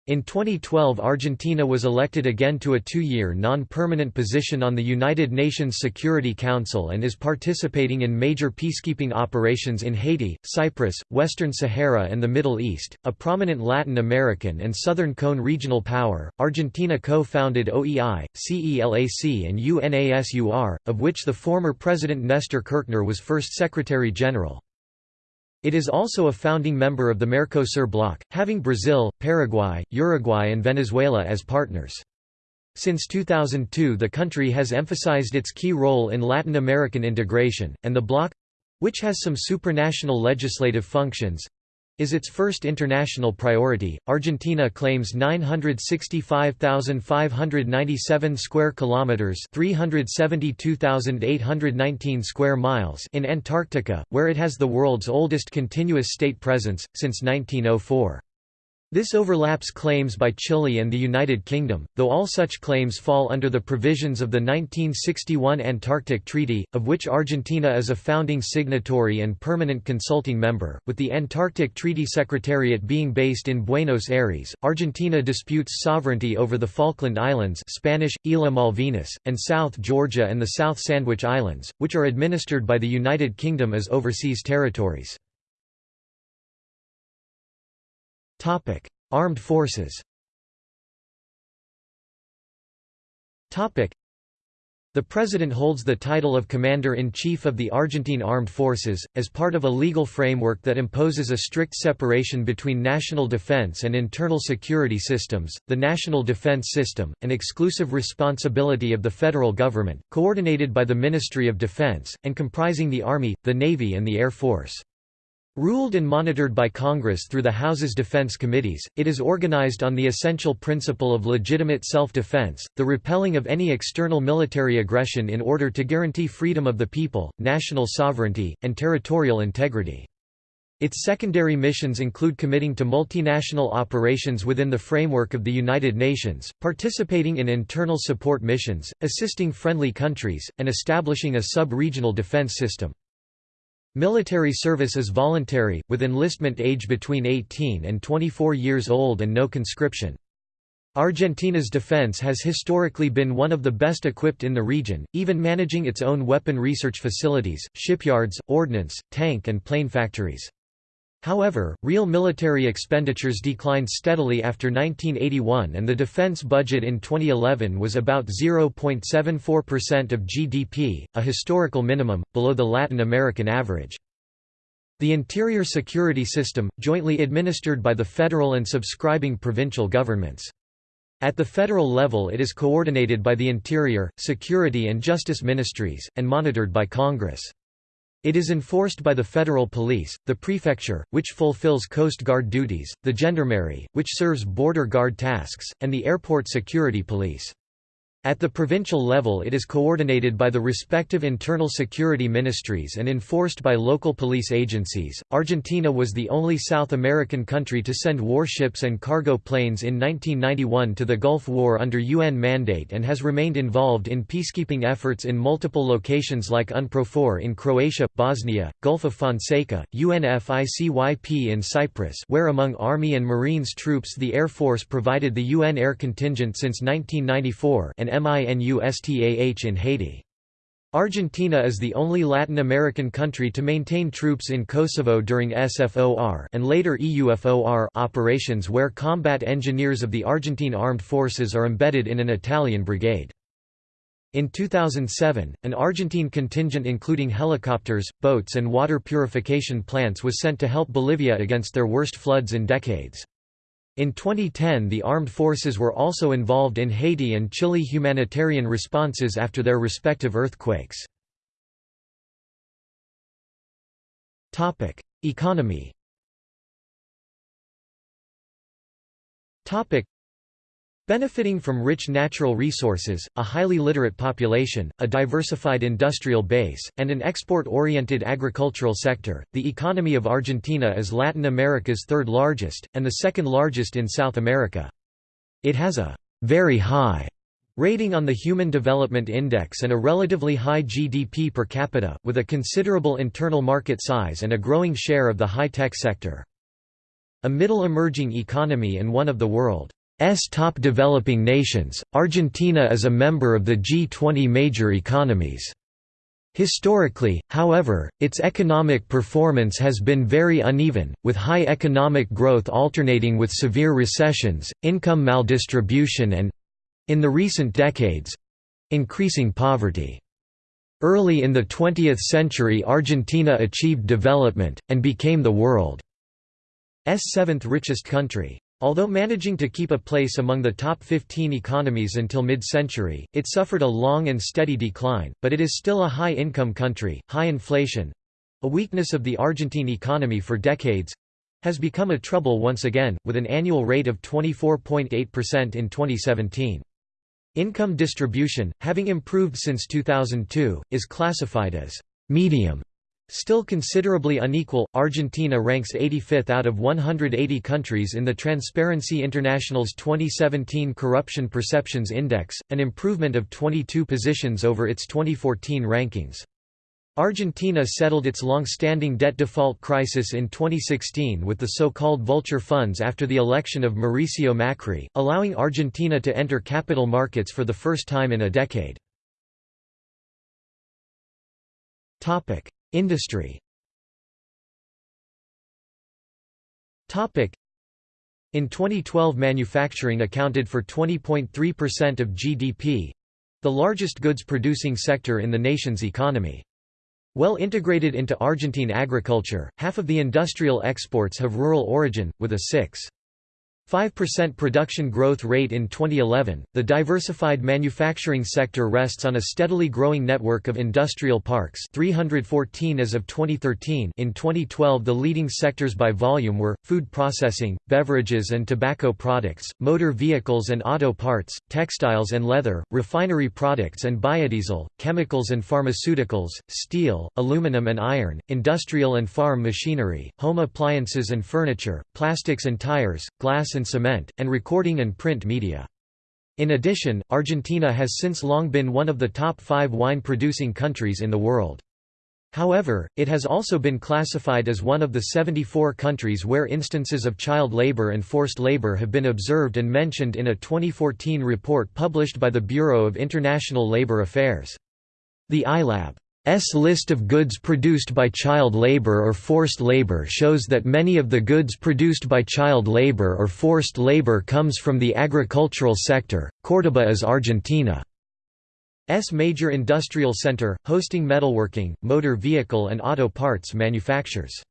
In 2012 Argentina was elected again to a two-year non-permanent position on the United Nations Security Council and is participating in major peacekeeping operations in Haiti, Cyprus, Western Sahara and the Middle East. A prominent Latin American and Southern Cone regional power, Argentina co-founded OEI, CELAC and UNASUR, of which the former President Nestor Kirchner was first Secretary-General. It is also a founding member of the Mercosur bloc, having Brazil, Paraguay, Uruguay and Venezuela as partners. Since 2002 the country has emphasized its key role in Latin American integration, and the bloc—which has some supranational legislative functions, is its first international priority. Argentina claims 965,597 square kilometers, 372,819 square miles in Antarctica, where it has the world's oldest continuous state presence since 1904. This overlaps claims by Chile and the United Kingdom, though all such claims fall under the provisions of the 1961 Antarctic Treaty, of which Argentina is a founding signatory and permanent consulting member. With the Antarctic Treaty Secretariat being based in Buenos Aires, Argentina disputes sovereignty over the Falkland Islands Spanish, Isla Malvinas, and South Georgia and the South Sandwich Islands, which are administered by the United Kingdom as overseas territories. Topic: Armed forces. Topic: The President holds the title of Commander-in-Chief of the Argentine Armed Forces, as part of a legal framework that imposes a strict separation between national defense and internal security systems, the National Defense System, an exclusive responsibility of the federal government, coordinated by the Ministry of Defense, and comprising the Army, the Navy and the Air Force. Ruled and monitored by Congress through the House's defense committees, it is organized on the essential principle of legitimate self-defense, the repelling of any external military aggression in order to guarantee freedom of the people, national sovereignty, and territorial integrity. Its secondary missions include committing to multinational operations within the framework of the United Nations, participating in internal support missions, assisting friendly countries, and establishing a sub-regional defense system. Military service is voluntary, with enlistment age between 18 and 24 years old and no conscription. Argentina's defense has historically been one of the best equipped in the region, even managing its own weapon research facilities, shipyards, ordnance, tank and plane factories. However, real military expenditures declined steadily after 1981 and the defense budget in 2011 was about 0.74% of GDP, a historical minimum, below the Latin American average. The Interior Security System, jointly administered by the federal and subscribing provincial governments. At the federal level it is coordinated by the Interior, Security and Justice Ministries, and monitored by Congress. It is enforced by the federal police, the prefecture, which fulfills Coast Guard duties, the gendarmerie, which serves border guard tasks, and the airport security police. At the provincial level it is coordinated by the respective internal security ministries and enforced by local police agencies. Argentina was the only South American country to send warships and cargo planes in 1991 to the Gulf War under UN mandate and has remained involved in peacekeeping efforts in multiple locations like UNPROFOR in Croatia, Bosnia, Gulf of Fonseca, UNFICYP in Cyprus where among Army and Marines troops the Air Force provided the UN air contingent since 1994 and MINUSTAH in Haiti. Argentina is the only Latin American country to maintain troops in Kosovo during SFOR and later EUFOR operations where combat engineers of the Argentine Armed Forces are embedded in an Italian brigade. In 2007, an Argentine contingent including helicopters, boats and water purification plants was sent to help Bolivia against their worst floods in decades. In 2010 the armed forces were also involved in Haiti and Chile humanitarian responses after their respective earthquakes. Economy Benefiting from rich natural resources, a highly literate population, a diversified industrial base, and an export-oriented agricultural sector, the economy of Argentina is Latin America's third largest, and the second largest in South America. It has a very high rating on the Human Development Index and a relatively high GDP per capita, with a considerable internal market size and a growing share of the high-tech sector. A middle emerging economy and one of the world S top developing nations, Argentina is a member of the G20 major economies. Historically, however, its economic performance has been very uneven, with high economic growth alternating with severe recessions, income maldistribution and—in the recent decades—increasing poverty. Early in the 20th century Argentina achieved development, and became the world's seventh richest country. Although managing to keep a place among the top 15 economies until mid-century, it suffered a long and steady decline, but it is still a high-income country. High inflation—a weakness of the Argentine economy for decades—has become a trouble once again, with an annual rate of 24.8% in 2017. Income distribution, having improved since 2002, is classified as medium Still considerably unequal, Argentina ranks 85th out of 180 countries in the Transparency International's 2017 Corruption Perceptions Index, an improvement of 22 positions over its 2014 rankings. Argentina settled its long-standing debt default crisis in 2016 with the so-called vulture funds after the election of Mauricio Macri, allowing Argentina to enter capital markets for the first time in a decade. Industry In 2012 manufacturing accounted for 20.3% of GDP—the largest goods-producing sector in the nation's economy. Well integrated into Argentine agriculture, half of the industrial exports have rural origin, with a 6. 5% production growth rate in 2011. The diversified manufacturing sector rests on a steadily growing network of industrial parks, 314 as of 2013. In 2012, the leading sectors by volume were food processing, beverages and tobacco products, motor vehicles and auto parts, textiles and leather, refinery products and biodiesel, chemicals and pharmaceuticals, steel, aluminum and iron, industrial and farm machinery, home appliances and furniture, plastics and tires, glass and cement, and recording and print media. In addition, Argentina has since long been one of the top five wine-producing countries in the world. However, it has also been classified as one of the 74 countries where instances of child labor and forced labor have been observed and mentioned in a 2014 report published by the Bureau of International Labour Affairs. The ILAB S list of goods produced by child labor or forced labor shows that many of the goods produced by child labor or forced labor comes from the agricultural sector. Córdoba is Argentina's major industrial center, hosting metalworking, motor vehicle and auto parts manufactures.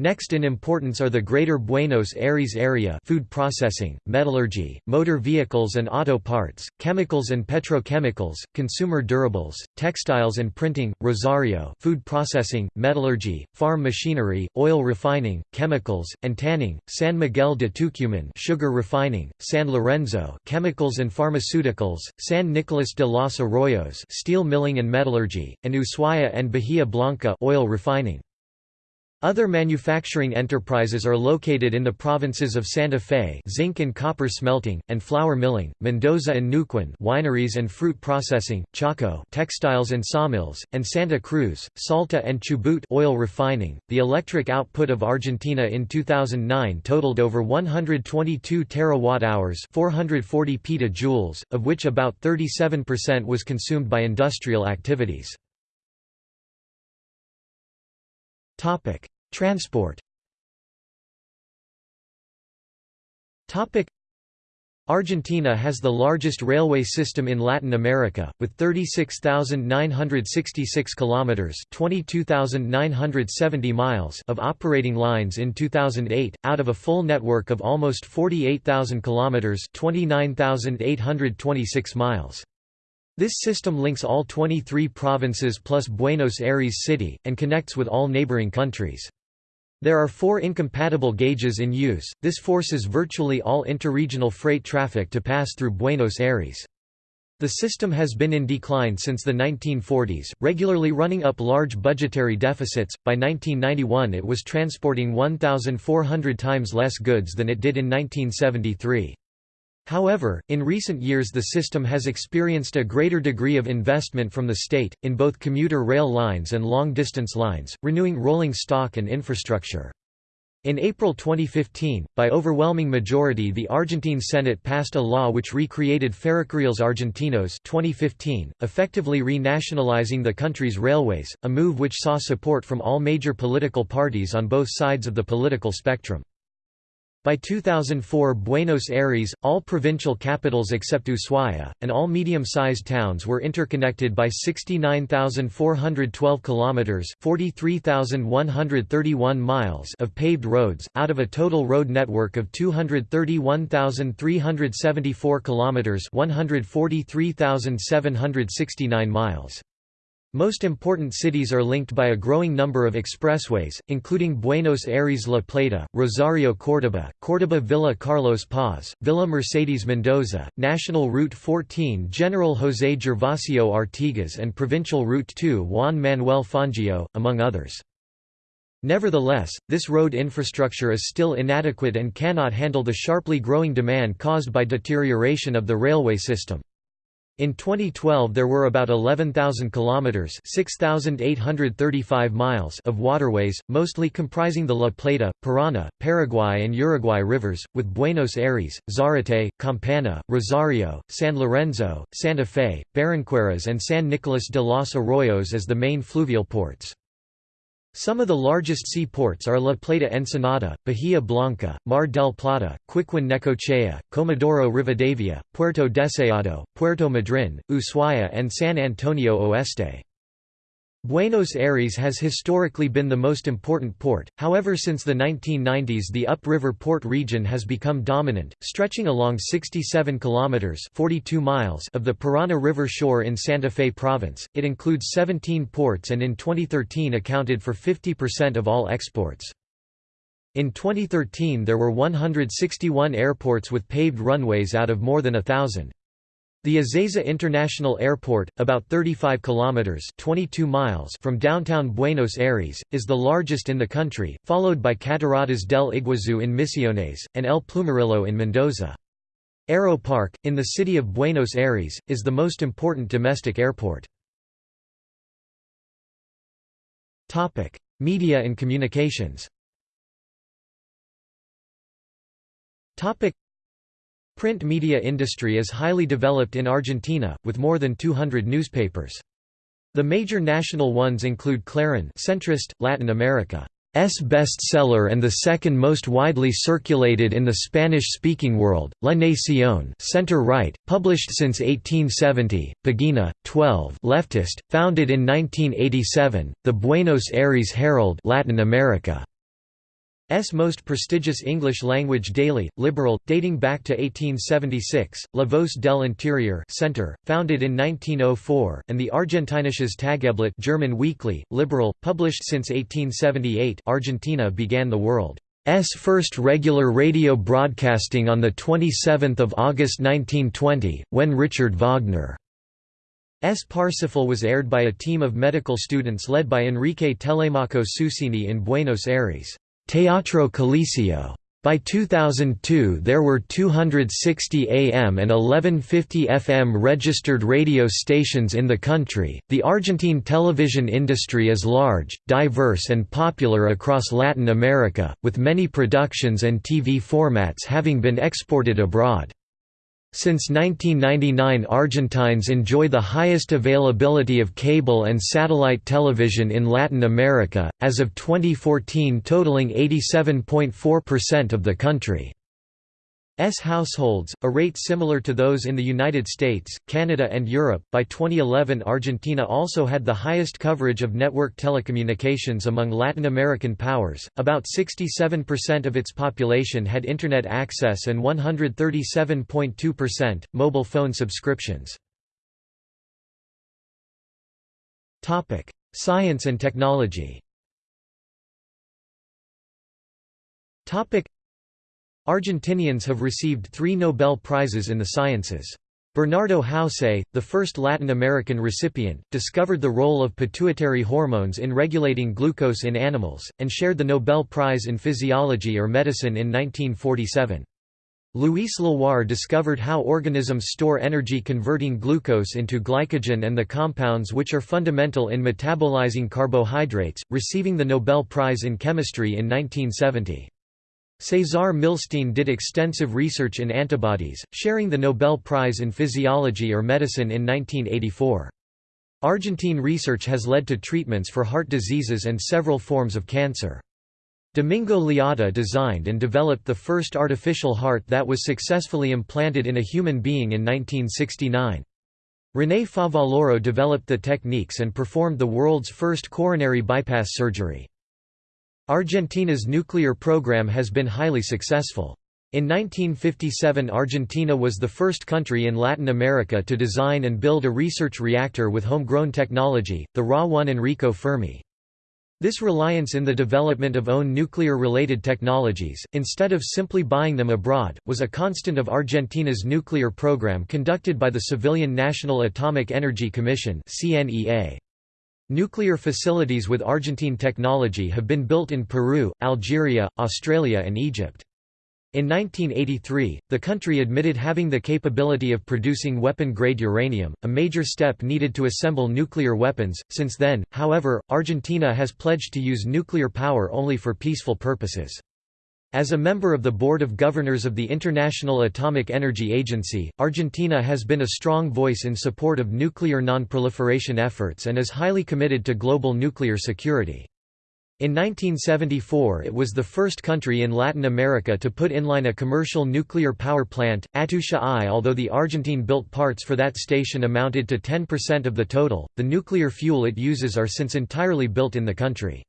Next in importance are the Greater Buenos Aires area food processing, metallurgy, motor vehicles and auto parts, chemicals and petrochemicals, consumer durables, textiles and printing, Rosario food processing, metallurgy, farm machinery, oil refining, chemicals, and tanning, San Miguel de Tucumán sugar refining, San Lorenzo chemicals and pharmaceuticals, San Nicolas de los Arroyos steel milling and metallurgy, and Ushuaia and Bahia Blanca oil refining. Other manufacturing enterprises are located in the provinces of Santa Fe zinc and copper smelting, and flour milling, Mendoza and Neuquén wineries and fruit processing, Chaco textiles and sawmills, and Santa Cruz, Salta and Chubut oil refining. The electric output of Argentina in 2009 totaled over 122 terawatt-hours 440 petajoules, of which about 37% was consumed by industrial activities. Topic: Transport. Topic: Argentina has the largest railway system in Latin America with 36,966 kilometers, 22,970 miles of operating lines in 2008 out of a full network of almost 48,000 kilometers, 29,826 miles. This system links all 23 provinces plus Buenos Aires City, and connects with all neighboring countries. There are four incompatible gauges in use, this forces virtually all interregional freight traffic to pass through Buenos Aires. The system has been in decline since the 1940s, regularly running up large budgetary deficits. By 1991, it was transporting 1,400 times less goods than it did in 1973. However, in recent years the system has experienced a greater degree of investment from the state, in both commuter rail lines and long-distance lines, renewing rolling stock and infrastructure. In April 2015, by overwhelming majority the Argentine Senate passed a law which recreated Ferrocarriles Argentinos 2015, effectively renationalizing the country's railways, a move which saw support from all major political parties on both sides of the political spectrum. By 2004 Buenos Aires, all provincial capitals except Ushuaia, and all medium-sized towns were interconnected by 69,412 kilometers (43,131 miles) of paved roads out of a total road network of 231,374 kilometers (143,769 miles). Most important cities are linked by a growing number of expressways, including Buenos Aires La Plata, Rosario Córdoba, Córdoba Villa Carlos Paz, Villa Mercedes Mendoza, National Route 14 General José Gervasio Artigas and Provincial Route 2 Juan Manuel Fangio, among others. Nevertheless, this road infrastructure is still inadequate and cannot handle the sharply growing demand caused by deterioration of the railway system. In 2012 there were about 11,000 kilometers (6,835 miles) of waterways, mostly comprising the La Plata, Paraná, Paraguay and Uruguay rivers, with Buenos Aires, Zarate, Campana, Rosario, San Lorenzo, Santa Fe, Barranqueras and San Nicolas de los Arroyos as the main fluvial ports. Some of the largest seaports are La Plata Ensenada, Bahia Blanca, Mar del Plata, Quequén Necochea, Comodoro Rivadavia, Puerto Deseado, Puerto Madryn, Ushuaia and San Antonio Oeste. Buenos Aires has historically been the most important port, however since the 1990s the upriver port region has become dominant, stretching along 67 kilometers 42 miles of the Parana River shore in Santa Fe province. It includes 17 ports and in 2013 accounted for 50% of all exports. In 2013 there were 161 airports with paved runways out of more than a thousand. The Ezeiza International Airport, about 35 kilometers (22 miles) from downtown Buenos Aires, is the largest in the country, followed by Cataratas del Iguazú in Misiones and El Plumerillo in Mendoza. Aeroparque, in the city of Buenos Aires, is the most important domestic airport. Topic: Media and communications. Topic: Print media industry is highly developed in Argentina, with more than 200 newspapers. The major national ones include Clarín centrist, Latin America's bestseller and the second most widely circulated in the Spanish-speaking world, La Nación center-right, published since 1870, Pagina, 12 leftist, founded in 1987, the Buenos Aires Herald Latin America. S most prestigious English-language daily, liberal, dating back to 1876, La Voz del Interior Center, founded in 1904, and the Argentinisches Tageblatt German weekly, liberal, published since 1878 Argentina began the world's first regular radio broadcasting on 27 August 1920, when Richard Wagner S. Parsifal was aired by a team of medical students led by Enrique Telemaco Susini in Buenos Aires. Teatro Coliseo. By 2002 there were 260 AM and 1150 FM registered radio stations in the country. The Argentine television industry is large, diverse and popular across Latin America, with many productions and TV formats having been exported abroad. Since 1999 Argentines enjoy the highest availability of cable and satellite television in Latin America, as of 2014 totaling 87.4% of the country. S households, a rate similar to those in the United States, Canada and Europe. By 2011 Argentina also had the highest coverage of network telecommunications among Latin American powers, about 67% of its population had Internet access and 137.2%, mobile phone subscriptions. Topic: Science and technology Argentinians have received three Nobel Prizes in the sciences. Bernardo Houssay, the first Latin American recipient, discovered the role of pituitary hormones in regulating glucose in animals, and shared the Nobel Prize in Physiology or Medicine in 1947. Luis Leloir discovered how organisms store energy converting glucose into glycogen and the compounds which are fundamental in metabolizing carbohydrates, receiving the Nobel Prize in Chemistry in 1970. Cesar Milstein did extensive research in antibodies, sharing the Nobel Prize in Physiology or Medicine in 1984. Argentine research has led to treatments for heart diseases and several forms of cancer. Domingo Liotta designed and developed the first artificial heart that was successfully implanted in a human being in 1969. René Favaloro developed the techniques and performed the world's first coronary bypass surgery. Argentina's nuclear program has been highly successful. In 1957 Argentina was the first country in Latin America to design and build a research reactor with homegrown technology, the Ra-1 Enrico Fermi. This reliance in the development of own nuclear-related technologies, instead of simply buying them abroad, was a constant of Argentina's nuclear program conducted by the civilian National Atomic Energy Commission CNEA. Nuclear facilities with Argentine technology have been built in Peru, Algeria, Australia and Egypt. In 1983, the country admitted having the capability of producing weapon-grade uranium, a major step needed to assemble nuclear weapons. Since then, however, Argentina has pledged to use nuclear power only for peaceful purposes. As a member of the Board of Governors of the International Atomic Energy Agency, Argentina has been a strong voice in support of nuclear non-proliferation efforts and is highly committed to global nuclear security. In 1974 it was the first country in Latin America to put inline a commercial nuclear power plant, Atucha I. Although the Argentine-built parts for that station amounted to 10% of the total, the nuclear fuel it uses are since entirely built in the country.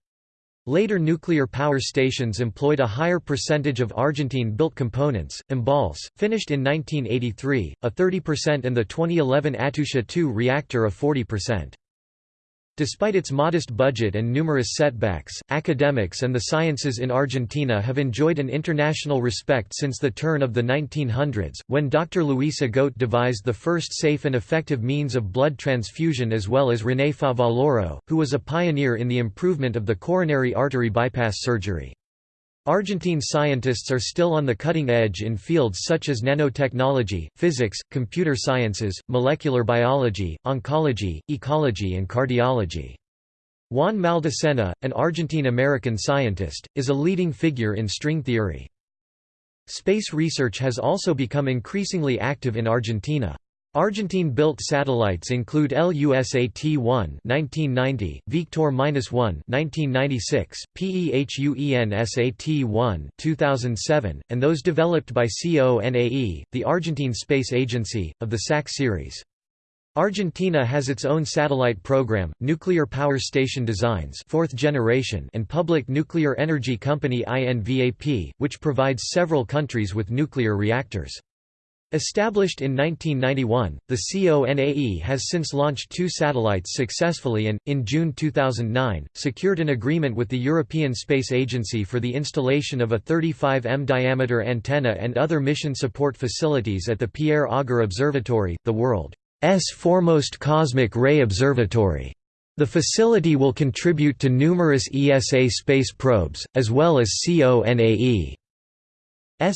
Later nuclear power stations employed a higher percentage of Argentine-built components. Embalse, finished in 1983, a 30% and the 2011 Atucha II reactor a 40%. Despite its modest budget and numerous setbacks, academics and the sciences in Argentina have enjoyed an international respect since the turn of the 1900s, when Dr. Luis Agote devised the first safe and effective means of blood transfusion as well as René Favaloro, who was a pioneer in the improvement of the coronary artery bypass surgery. Argentine scientists are still on the cutting edge in fields such as nanotechnology, physics, computer sciences, molecular biology, oncology, ecology and cardiology. Juan Maldacena, an Argentine-American scientist, is a leading figure in string theory. Space research has also become increasingly active in Argentina. Argentine-built satellites include LUSAT-1 (1990), Victor-1 (1996), PEHUENSAT-1 (2007), and those developed by CONAE, the Argentine Space Agency, of the SAC series. Argentina has its own satellite program, nuclear power station designs fourth generation and public nuclear energy company INVAP, which provides several countries with nuclear reactors. Established in 1991, the CONAE has since launched two satellites successfully and, in June 2009, secured an agreement with the European Space Agency for the installation of a 35 m diameter antenna and other mission support facilities at the Pierre Auger Observatory, the world's foremost cosmic ray observatory. The facility will contribute to numerous ESA space probes, as well as CONAE's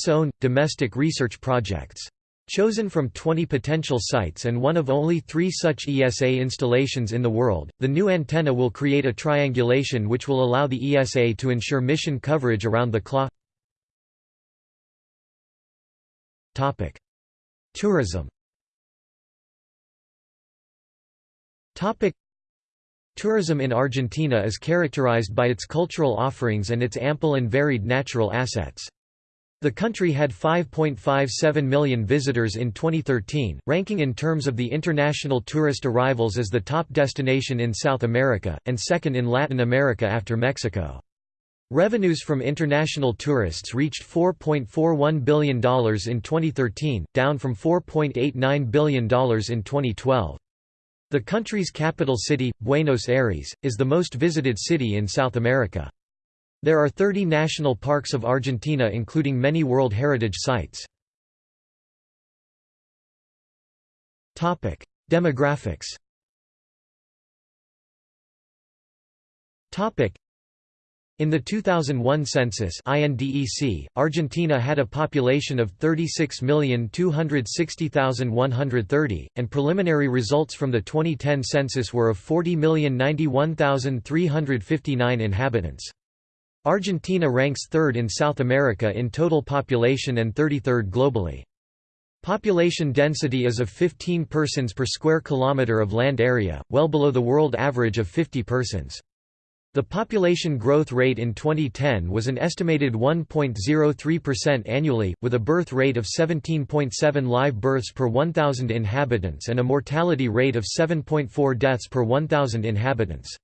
own, domestic research projects. Chosen from 20 potential sites and one of only three such ESA installations in the world, the new antenna will create a triangulation which will allow the ESA to ensure mission coverage around the clock. Tourism Tourism in Argentina is characterized by its cultural offerings and its ample and varied natural assets. The country had 5.57 million visitors in 2013, ranking in terms of the international tourist arrivals as the top destination in South America, and second in Latin America after Mexico. Revenues from international tourists reached $4.41 billion in 2013, down from $4.89 billion in 2012. The country's capital city, Buenos Aires, is the most visited city in South America. There are 30 national parks of Argentina including many World Heritage Sites. Demographics in the 2001 census INDEC, Argentina had a population of 36,260,130, and preliminary results from the 2010 census were of 40,091,359 inhabitants. Argentina ranks third in South America in total population and 33rd globally. Population density is of 15 persons per square kilometre of land area, well below the world average of 50 persons. The population growth rate in 2010 was an estimated 1.03% annually, with a birth rate of 17.7 live births per 1,000 inhabitants and a mortality rate of 7.4 deaths per 1,000 inhabitants.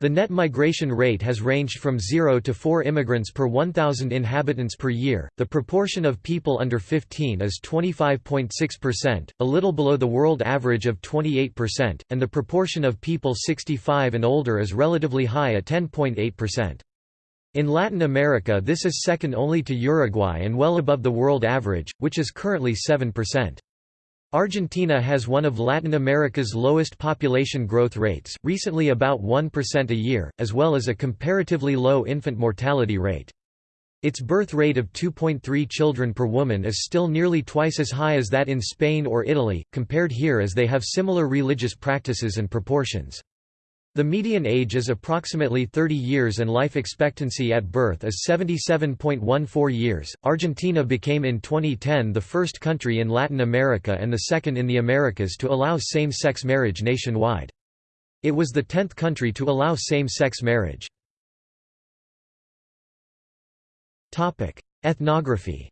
The net migration rate has ranged from 0 to 4 immigrants per 1,000 inhabitants per year. The proportion of people under 15 is 25.6%, a little below the world average of 28%, and the proportion of people 65 and older is relatively high at 10.8%. In Latin America this is second only to Uruguay and well above the world average, which is currently 7%. Argentina has one of Latin America's lowest population growth rates, recently about 1% a year, as well as a comparatively low infant mortality rate. Its birth rate of 2.3 children per woman is still nearly twice as high as that in Spain or Italy, compared here as they have similar religious practices and proportions. The median age is approximately 30 years and life expectancy at birth is 77.14 years. Argentina became in 2010 the first country in Latin America and the second in the Americas to allow same sex marriage nationwide. It was the tenth country to allow same sex marriage. Ethnography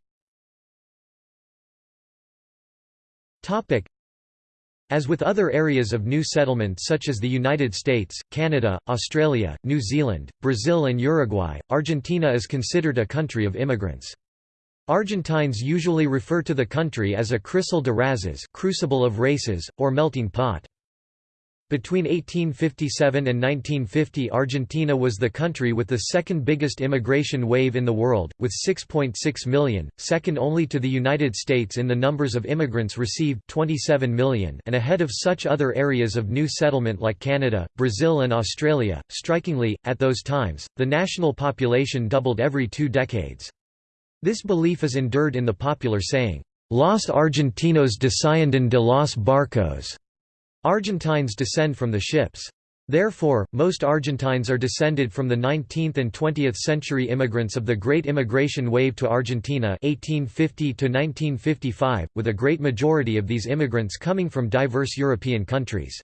as with other areas of new settlement such as the United States, Canada, Australia, New Zealand, Brazil and Uruguay, Argentina is considered a country of immigrants. Argentines usually refer to the country as a crisol de razas crucible of races, or melting pot. Between 1857 and 1950 Argentina was the country with the second biggest immigration wave in the world, with 6.6 million, second only to the United States in the numbers of immigrants received 27 million and ahead of such other areas of new settlement like Canada, Brazil and Australia. Strikingly, at those times, the national population doubled every two decades. This belief is endured in the popular saying, Los Argentinos descienden de los barcos Argentines descend from the ships. Therefore, most Argentines are descended from the 19th and 20th century immigrants of the Great Immigration Wave to Argentina 1850 1955, with a great majority of these immigrants coming from diverse European countries.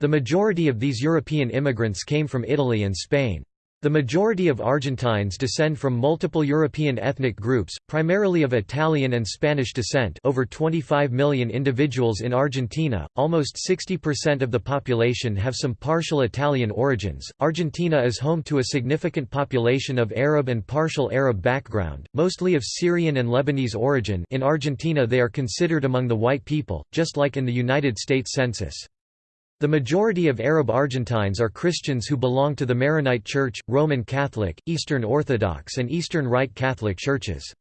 The majority of these European immigrants came from Italy and Spain. The majority of Argentines descend from multiple European ethnic groups, primarily of Italian and Spanish descent over 25 million individuals in Argentina, almost 60% of the population have some partial Italian origins. Argentina is home to a significant population of Arab and partial Arab background, mostly of Syrian and Lebanese origin in Argentina they are considered among the white people, just like in the United States Census. The majority of Arab Argentines are Christians who belong to the Maronite Church, Roman Catholic, Eastern Orthodox and Eastern Rite Catholic churches.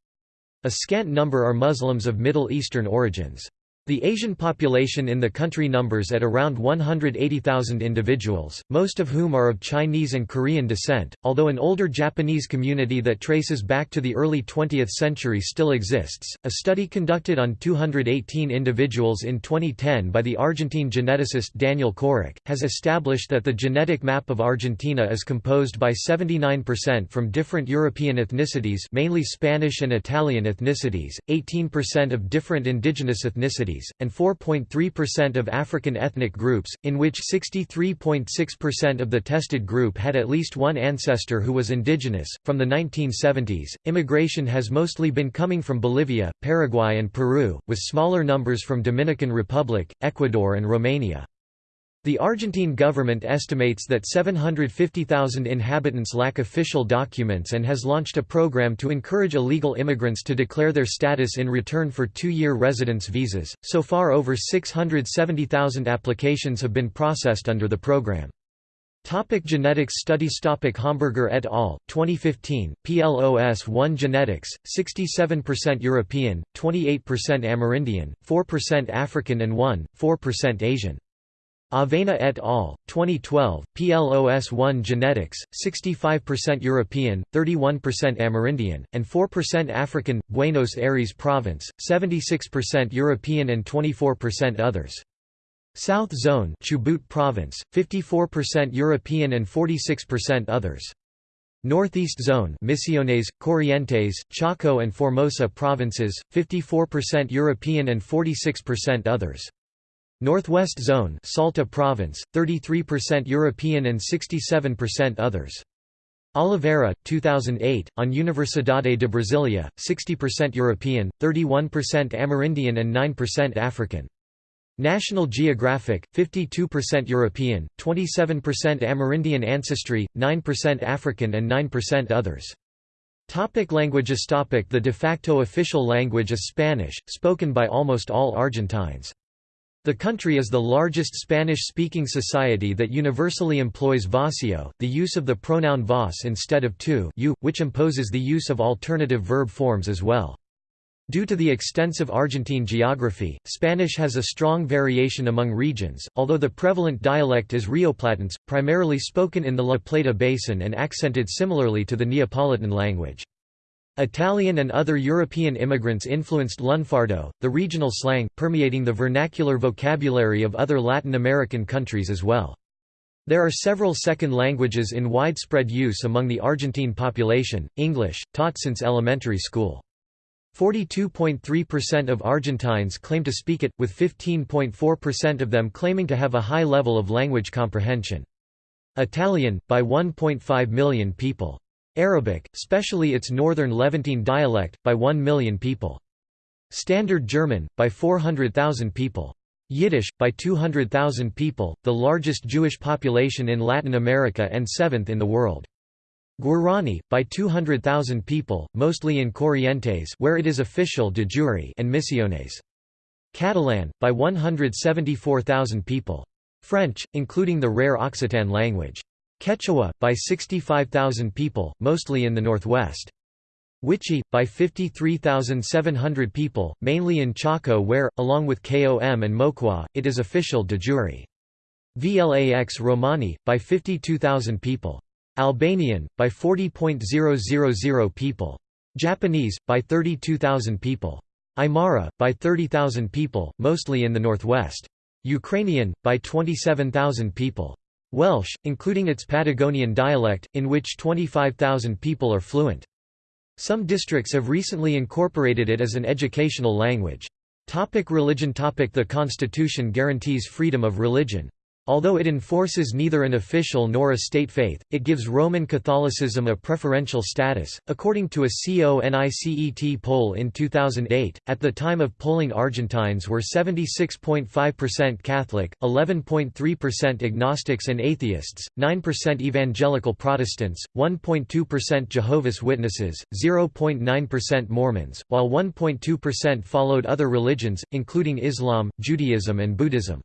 A scant number are Muslims of Middle Eastern origins. The Asian population in the country numbers at around 180,000 individuals, most of whom are of Chinese and Korean descent, although an older Japanese community that traces back to the early 20th century still exists. A study conducted on 218 individuals in 2010 by the Argentine geneticist Daniel Corach has established that the genetic map of Argentina is composed by 79% from different European ethnicities, mainly Spanish and Italian ethnicities, 18% of different indigenous ethnicities and 4.3% of African ethnic groups, in which 63.6% of the tested group had at least one ancestor who was indigenous. From the 1970s, immigration has mostly been coming from Bolivia, Paraguay, and Peru, with smaller numbers from Dominican Republic, Ecuador, and Romania. The Argentine government estimates that 750,000 inhabitants lack official documents and has launched a program to encourage illegal immigrants to declare their status in return for two-year residence visas. So far over 670,000 applications have been processed under the program. Topic genetics studies Topic Homburger et al., 2015, PLOS 1 Genetics, 67% European, 28% Amerindian, 4% African and 1, 4% Asian. Avena et al., 2012, PLOS1 Genetics, 65% European, 31% Amerindian, and 4% African, Buenos Aires Province, 76% European and 24% others. South Zone Chubut Province, 54% European and 46% others. Northeast Zone Misiones, Corrientes, Chaco and Formosa provinces, 54% European and 46% others. Northwest Zone Salta Province, 33% European and 67% others. Oliveira, 2008, on Universidade de Brasilia, 60% European, 31% Amerindian and 9% African. National Geographic, 52% European, 27% Amerindian ancestry, 9% African and 9% others. Topic languages Topic The de facto official language is Spanish, spoken by almost all Argentines. The country is the largest Spanish-speaking society that universally employs voseo, the use of the pronoun vos instead of tu you, which imposes the use of alternative verb forms as well. Due to the extensive Argentine geography, Spanish has a strong variation among regions, although the prevalent dialect is Rioplatense, primarily spoken in the La Plata Basin and accented similarly to the Neapolitan language. Italian and other European immigrants influenced Lunfardo, the regional slang, permeating the vernacular vocabulary of other Latin American countries as well. There are several second languages in widespread use among the Argentine population, English, taught since elementary school. 42.3% of Argentines claim to speak it, with 15.4% of them claiming to have a high level of language comprehension. Italian, by 1.5 million people. Arabic, especially its northern Levantine dialect, by 1 million people. Standard German, by 400,000 people. Yiddish, by 200,000 people, the largest Jewish population in Latin America and seventh in the world. Guarani, by 200,000 people, mostly in Corrientes where it is official de jure and Misiones. Catalan, by 174,000 people. French, including the rare Occitan language. Quechua, by 65,000 people, mostly in the northwest. Wichi, by 53,700 people, mainly in Chaco where, along with Qom and Moqua, it is official de jure. Vlax Romani, by 52,000 people. Albanian, by 40.000 people. Japanese, by 32,000 people. Aymara, by 30,000 people, mostly in the northwest. Ukrainian, by 27,000 people. Welsh, including its Patagonian dialect, in which 25,000 people are fluent. Some districts have recently incorporated it as an educational language. Topic religion Topic The Constitution guarantees freedom of religion. Although it enforces neither an official nor a state faith, it gives Roman Catholicism a preferential status. According to a CONICET poll in 2008, at the time of polling, Argentines were 76.5% Catholic, 11.3% agnostics and atheists, 9% evangelical Protestants, 1.2% Jehovah's Witnesses, 0.9% Mormons, while 1.2% followed other religions, including Islam, Judaism, and Buddhism.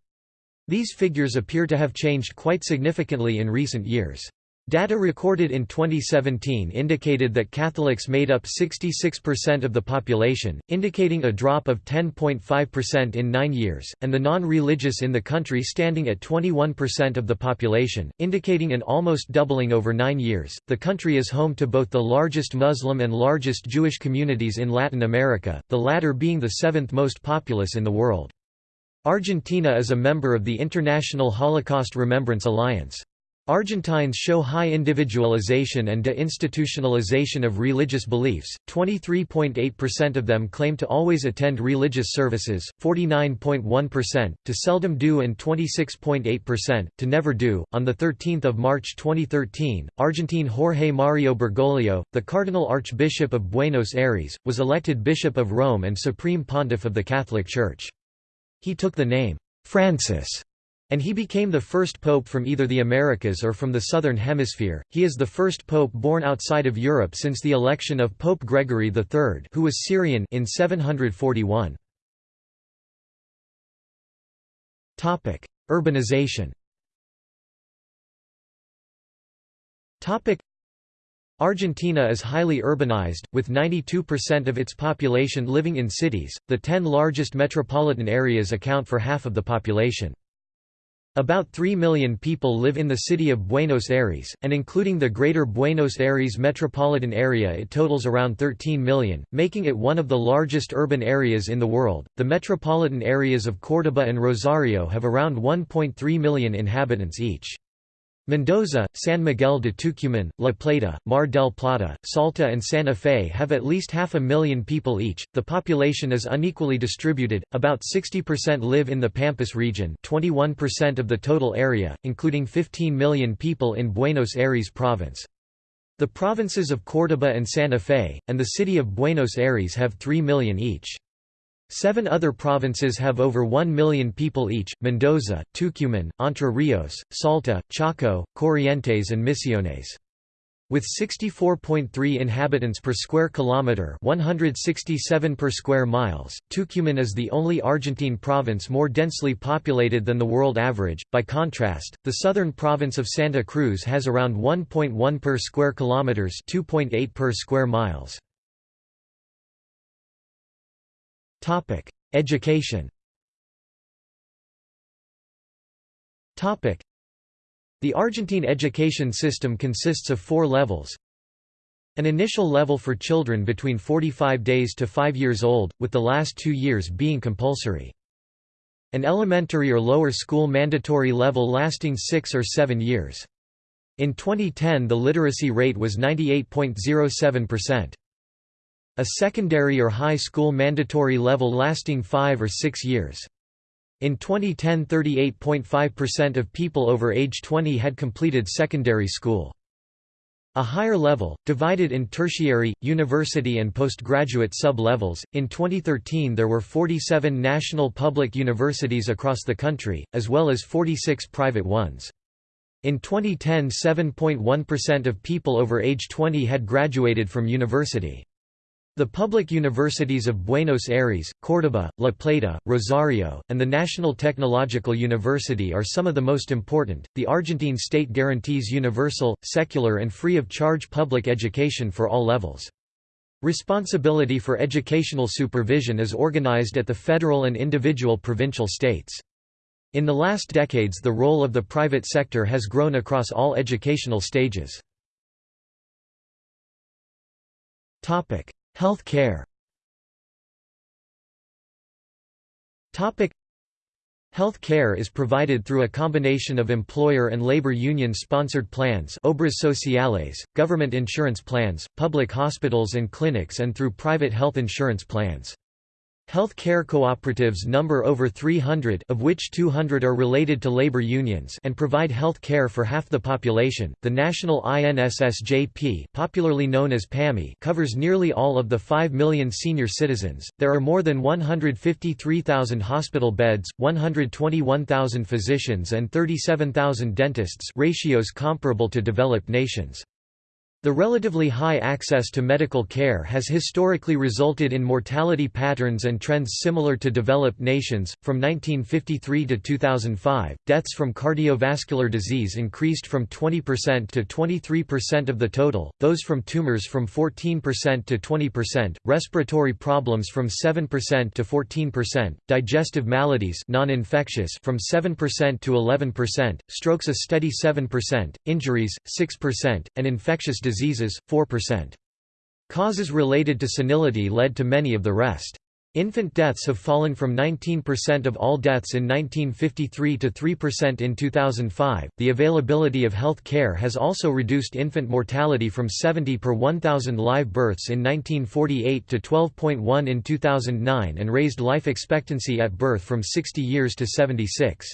These figures appear to have changed quite significantly in recent years. Data recorded in 2017 indicated that Catholics made up 66% of the population, indicating a drop of 10.5% in nine years, and the non-religious in the country standing at 21% of the population, indicating an almost doubling over nine years. The country is home to both the largest Muslim and largest Jewish communities in Latin America, the latter being the seventh most populous in the world. Argentina is a member of the International Holocaust Remembrance Alliance. Argentines show high individualization and deinstitutionalization of religious beliefs, 23.8% of them claim to always attend religious services, 49.1%, to seldom do and 26.8%, to never do. On 13 March 2013, Argentine Jorge Mario Bergoglio, the Cardinal Archbishop of Buenos Aires, was elected Bishop of Rome and Supreme Pontiff of the Catholic Church. He took the name, Francis, and he became the first pope from either the Americas or from the Southern Hemisphere. He is the first pope born outside of Europe since the election of Pope Gregory III, who was Syrian, in 741. Topic: Urbanization. Topic: Argentina is highly urbanized, with 92% of its population living in cities. The 10 largest metropolitan areas account for half of the population. About 3 million people live in the city of Buenos Aires, and including the Greater Buenos Aires metropolitan area, it totals around 13 million, making it one of the largest urban areas in the world. The metropolitan areas of Córdoba and Rosario have around 1.3 million inhabitants each. Mendoza, San Miguel de Tucumán, La Plata, Mar del Plata, Salta, and Santa Fe have at least half a million people each. The population is unequally distributed, about 60% live in the Pampas region, 21% of the total area, including 15 million people in Buenos Aires province. The provinces of Córdoba and Santa Fe, and the city of Buenos Aires have 3 million each. Seven other provinces have over 1 million people each, Mendoza, Tucumán, Entre Rios, Salta, Chaco, Corrientes and Misiones. With 64.3 inhabitants per square kilometre 167 per square miles, Tucumán is the only Argentine province more densely populated than the world average. By contrast, the southern province of Santa Cruz has around 1.1 per square kilometres 2.8 per square miles. Topic: Education. Topic: The Argentine education system consists of four levels. An initial level for children between 45 days to 5 years old, with the last two years being compulsory. An elementary or lower school mandatory level lasting 6 or 7 years. In 2010 the literacy rate was 98.07%. A secondary or high school mandatory level lasting five or six years. In 2010 38.5% of people over age 20 had completed secondary school. A higher level, divided in tertiary, university and postgraduate sub-levels. In 2013 there were 47 national public universities across the country, as well as 46 private ones. In 2010 7.1% of people over age 20 had graduated from university. The public universities of Buenos Aires, Córdoba, La Plata, Rosario, and the National Technological University are some of the most important. The Argentine state guarantees universal, secular, and free of charge public education for all levels. Responsibility for educational supervision is organized at the federal and individual provincial states. In the last decades, the role of the private sector has grown across all educational stages. Health care Health care is provided through a combination of employer and labor union-sponsored plans obras sociales, government insurance plans, public hospitals and clinics and through private health insurance plans. Health care cooperatives number over 300 of which 200 are related to labor unions and provide health care for half the population. The National INSSJP, popularly known as PAMI, covers nearly all of the 5 million senior citizens. There are more than 153,000 hospital beds, 121,000 physicians and 37,000 dentists, ratios comparable to developed nations. The relatively high access to medical care has historically resulted in mortality patterns and trends similar to developed nations. From 1953 to 2005, deaths from cardiovascular disease increased from 20% to 23% of the total, those from tumors from 14% to 20%, respiratory problems from 7% to 14%, digestive maladies non-infectious from 7% to 11%, strokes a steady 7%, injuries 6%, and infectious disease diseases, 4%. Causes related to senility led to many of the rest. Infant deaths have fallen from 19% of all deaths in 1953 to 3% in 2005. The availability of health care has also reduced infant mortality from 70 per 1,000 live births in 1948 to 12.1 in 2009 and raised life expectancy at birth from 60 years to 76.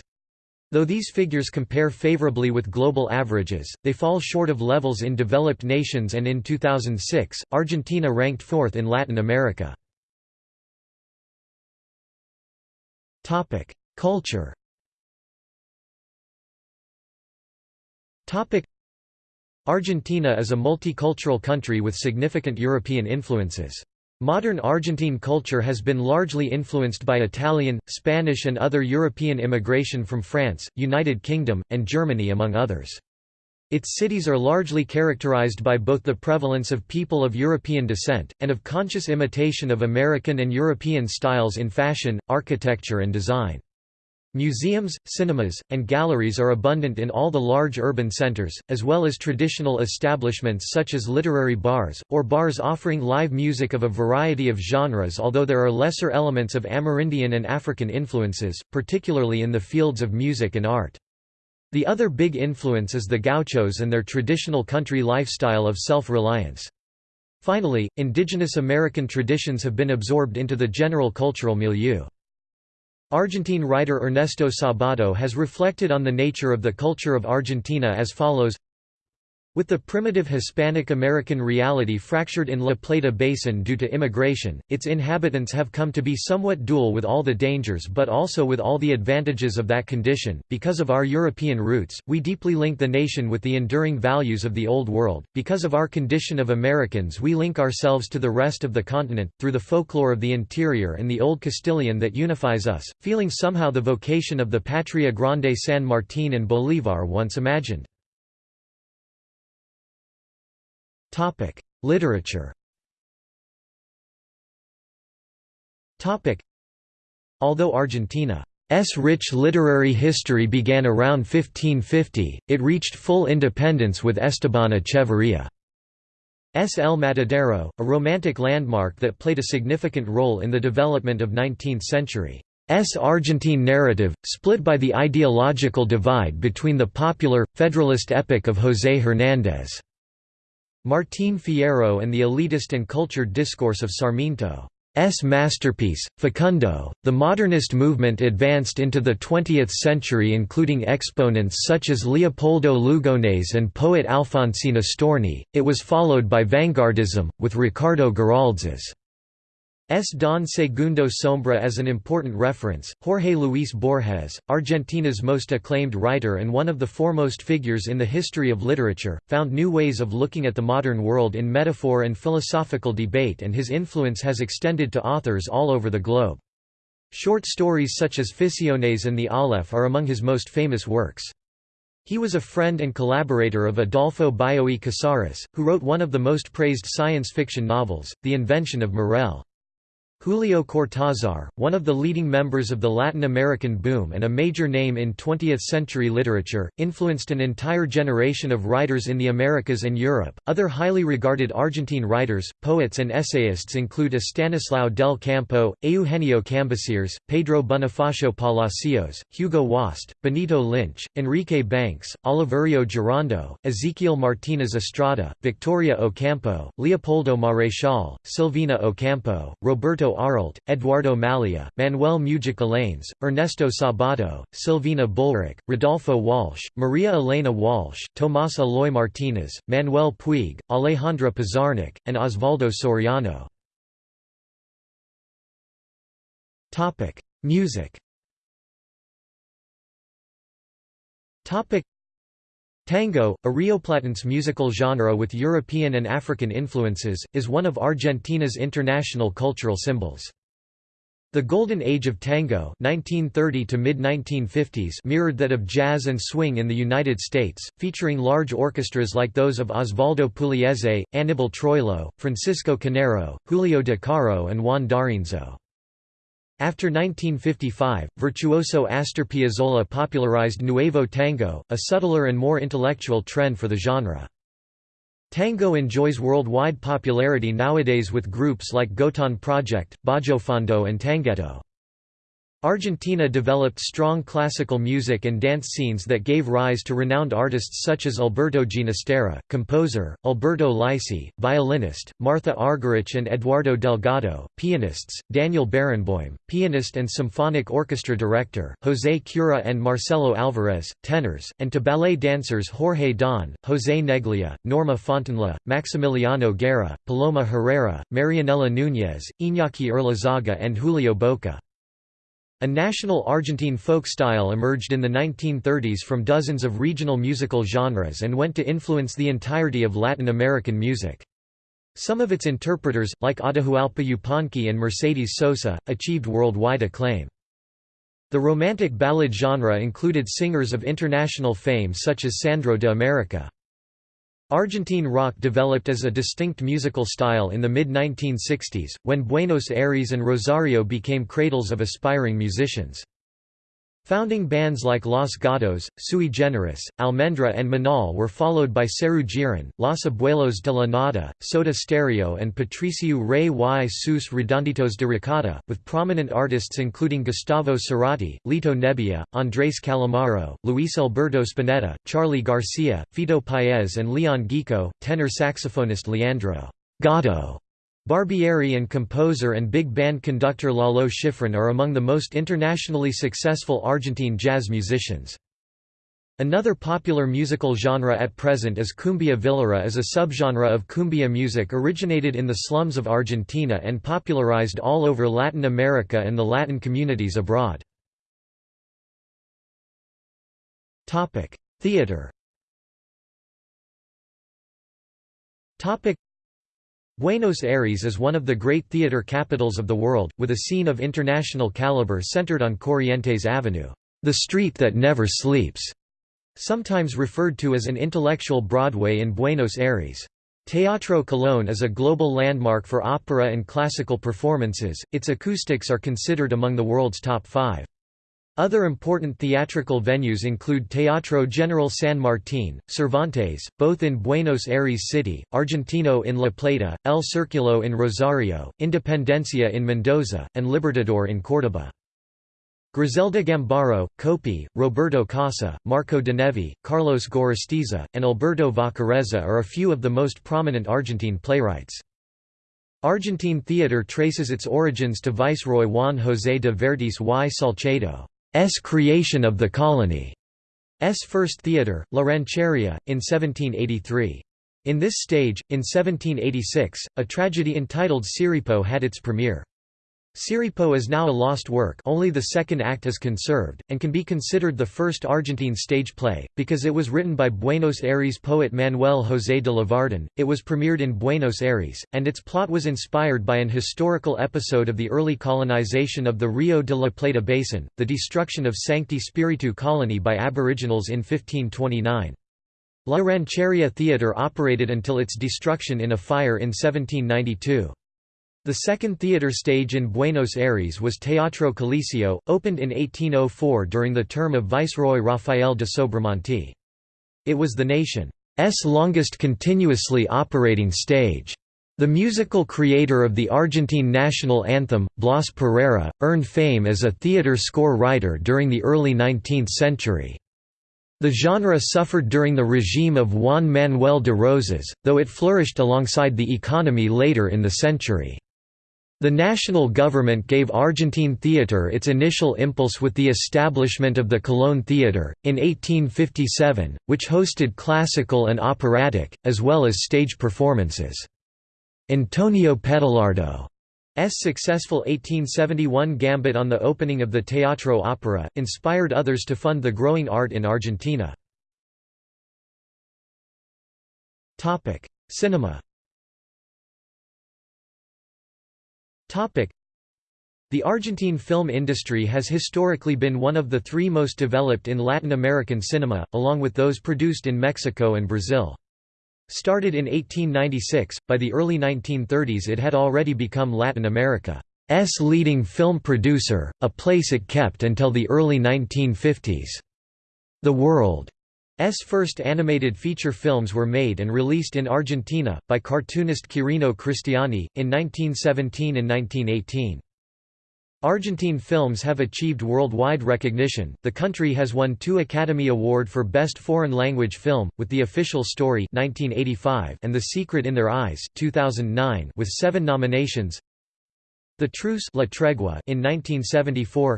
Though these figures compare favorably with global averages, they fall short of levels in developed nations and in 2006, Argentina ranked fourth in Latin America. Culture Argentina is a multicultural country with significant European influences. Modern Argentine culture has been largely influenced by Italian, Spanish and other European immigration from France, United Kingdom, and Germany among others. Its cities are largely characterized by both the prevalence of people of European descent, and of conscious imitation of American and European styles in fashion, architecture and design. Museums, cinemas, and galleries are abundant in all the large urban centers, as well as traditional establishments such as literary bars, or bars offering live music of a variety of genres although there are lesser elements of Amerindian and African influences, particularly in the fields of music and art. The other big influence is the gauchos and their traditional country lifestyle of self-reliance. Finally, indigenous American traditions have been absorbed into the general cultural milieu. Argentine writer Ernesto Sabato has reflected on the nature of the culture of Argentina as follows with the primitive Hispanic American reality fractured in La Plata Basin due to immigration, its inhabitants have come to be somewhat dual with all the dangers but also with all the advantages of that condition. Because of our European roots, we deeply link the nation with the enduring values of the Old World. Because of our condition of Americans, we link ourselves to the rest of the continent, through the folklore of the interior and the Old Castilian that unifies us, feeling somehow the vocation of the Patria Grande San Martín and Bolívar once imagined. Topic: Literature. Topic: Although Argentina's rich literary history began around 1550, it reached full independence with Esteban Echeverría. S. El Matadero, a romantic landmark that played a significant role in the development of 19th-century S. Argentine narrative, split by the ideological divide between the popular, federalist epic of José Hernández. Martín Fierro and the elitist and cultured discourse of Sarmiento. masterpiece, Facundo. The modernist movement advanced into the 20th century, including exponents such as Leopoldo Lugones and poet Alfonsina Storni. It was followed by vanguardism, with Ricardo Güiraldes's S. Don Segundo Sombra as an important reference. Jorge Luis Borges, Argentina's most acclaimed writer and one of the foremost figures in the history of literature, found new ways of looking at the modern world in metaphor and philosophical debate, and his influence has extended to authors all over the globe. Short stories such as Ficciones and the Aleph are among his most famous works. He was a friend and collaborator of Adolfo Bioy Casares, who wrote one of the most praised science fiction novels, The Invention of Morel. Julio Cortázar, one of the leading members of the Latin American boom and a major name in 20th-century literature, influenced an entire generation of writers in the Americas and Europe. Other highly regarded Argentine writers, poets and essayists include Estanislao del Campo, Eugenio Cambaceres, Pedro Bonifacio Palacios, Hugo Wast, Benito Lynch, Enrique Banchs, Oliverio Girondo, Ezequiel Martínez Estrada, Victoria Ocampo, Leopoldo Marechal, Silvina Ocampo, Roberto Arlt, Eduardo Mallea, Manuel Mujica Láinez, Ernesto Sabato, Silvina Bullrich, Rodolfo Walsh, Maria Elena Walsh, Tomás Eloy Martínez, Manuel Puig, Alejandra Pizarnik, and Osvaldo Soriano. Music Tango, a Rioplatense musical genre with European and African influences, is one of Argentina's international cultural symbols. The Golden Age of Tango 1930 to mid-1950s mirrored that of jazz and swing in the United States, featuring large orchestras like those of Osvaldo Pugliese, Aníbal Troilo, Francisco Canaro, Julio De Caro and Juan D'Arienzo. After 1955, virtuoso Astor Piazzolla popularized Nuevo Tango, a subtler and more intellectual trend for the genre. Tango enjoys worldwide popularity nowadays with groups like Gotan Project, Bajofondo and Tanghetto. Argentina developed strong classical music and dance scenes that gave rise to renowned artists such as Alberto Ginastera, composer, Alberto Lysy, violinist, Martha Argerich and Eduardo Delgado, pianists, Daniel Barenboim, pianist and symphonic orchestra director, José Cura and Marcelo Alvarez, tenors, and to ballet dancers Jorge Donn, José Neglia, Norma Fontenla, Maximiliano Guerra, Paloma Herrera, Marianela Núñez, Iñaki Urlezaga and Julio Bocca. A national Argentine folk style emerged in the 1930s from dozens of regional musical genres and went to influence the entirety of Latin American music. Some of its interpreters, like Atahualpa Yupanqui and Mercedes Sosa, achieved worldwide acclaim. The romantic ballad genre included singers of international fame such as Sandro de America. Argentine rock developed as a distinct musical style in the mid-1960s, when Buenos Aires and Rosario became cradles of aspiring musicians. Founding bands like Los Gatos, Sui Generis, Almendra and Manal were followed by Serú Girán, Los Abuelos de la Nada, Soda Stereo and Patricio Rey y sus Redonditos de Ricota, with prominent artists including Gustavo Cerati, Lito Nebbia, Andrés Calamaro, Luis Alberto Spinetta, Charly García, Fito Paez and Leon Gieco, tenor saxophonist Leandro Gato Barbieri and composer and big band conductor Lalo Schifrin are among the most internationally successful Argentine jazz musicians. Another popular musical genre at present is cumbia villera is a subgenre of cumbia music originated in the slums of Argentina and popularized all over Latin America and the Latin communities abroad. Theater Buenos Aires is one of the great theater capitals of the world, with a scene of international caliber centered on Corrientes Avenue, the street that never sleeps, sometimes referred to as an intellectual Broadway in Buenos Aires. Teatro Colón is a global landmark for opera and classical performances, its acoustics are considered among the world's top five. Other important theatrical venues include Teatro General San Martín, Cervantes, both in Buenos Aires City, Argentino in La Plata, El Circulo in Rosario, Independencia in Mendoza, and Libertador in Córdoba. Griselda Gambaro, Copi, Roberto Cossa, Marco Nevi, Carlos Gorostiza, and Alberto Vacarezza are a few of the most prominent Argentine playwrights. Argentine theatre traces its origins to Viceroy Juan José de Vértiz y Salcedo's creation of the colony. S first theatre, La Rancheria, in 1783. In this stage, in 1786, a tragedy entitled Siripo had its premiere. Siripo is now a lost work only the second act is conserved, and can be considered the first Argentine stage play, because it was written by Buenos Aires poet Manuel José de Lavardén, it was premiered in Buenos Aires, and its plot was inspired by an historical episode of the early colonization of the Rio de la Plata basin, the destruction of Sancti Spiritu colony by aboriginals in 1529. La Rancheria Theatre operated until its destruction in a fire in 1792. The second theatre stage in Buenos Aires was Teatro Coliseo, opened in 1804 during the term of Viceroy Rafael de Sobremonte. It was the nation's longest continuously operating stage. The musical creator of the Argentine national anthem, Blas Parera, earned fame as a theatre score writer during the early 19th century. The genre suffered during the regime of Juan Manuel de Rosas, though it flourished alongside the economy later in the century. The national government gave Argentine theatre its initial impulse with the establishment of the Colón Theatre, in 1857, which hosted classical and operatic, as well as stage performances. Antonio Petalardo's successful 1871 gambit on the opening of the Teatro Opera, inspired others to fund the growing art in Argentina. Cinema The Argentine film industry has historically been one of the three most developed in Latin American cinema, along with those produced in Mexico and Brazil. Started in 1896, by the early 1930s it had already become Latin America's leading film producer, a place it kept until the early 1950s. The World S first animated feature films were made and released in Argentina, by cartoonist Quirino Cristiani, in 1917 and 1918. Argentine films have achieved worldwide recognition. The country has won two Academy Award for Best Foreign Language Film, with The Official Story (1985) and The Secret in Their Eyes (2009), with seven nominations. The Truce La Tregua in 1974.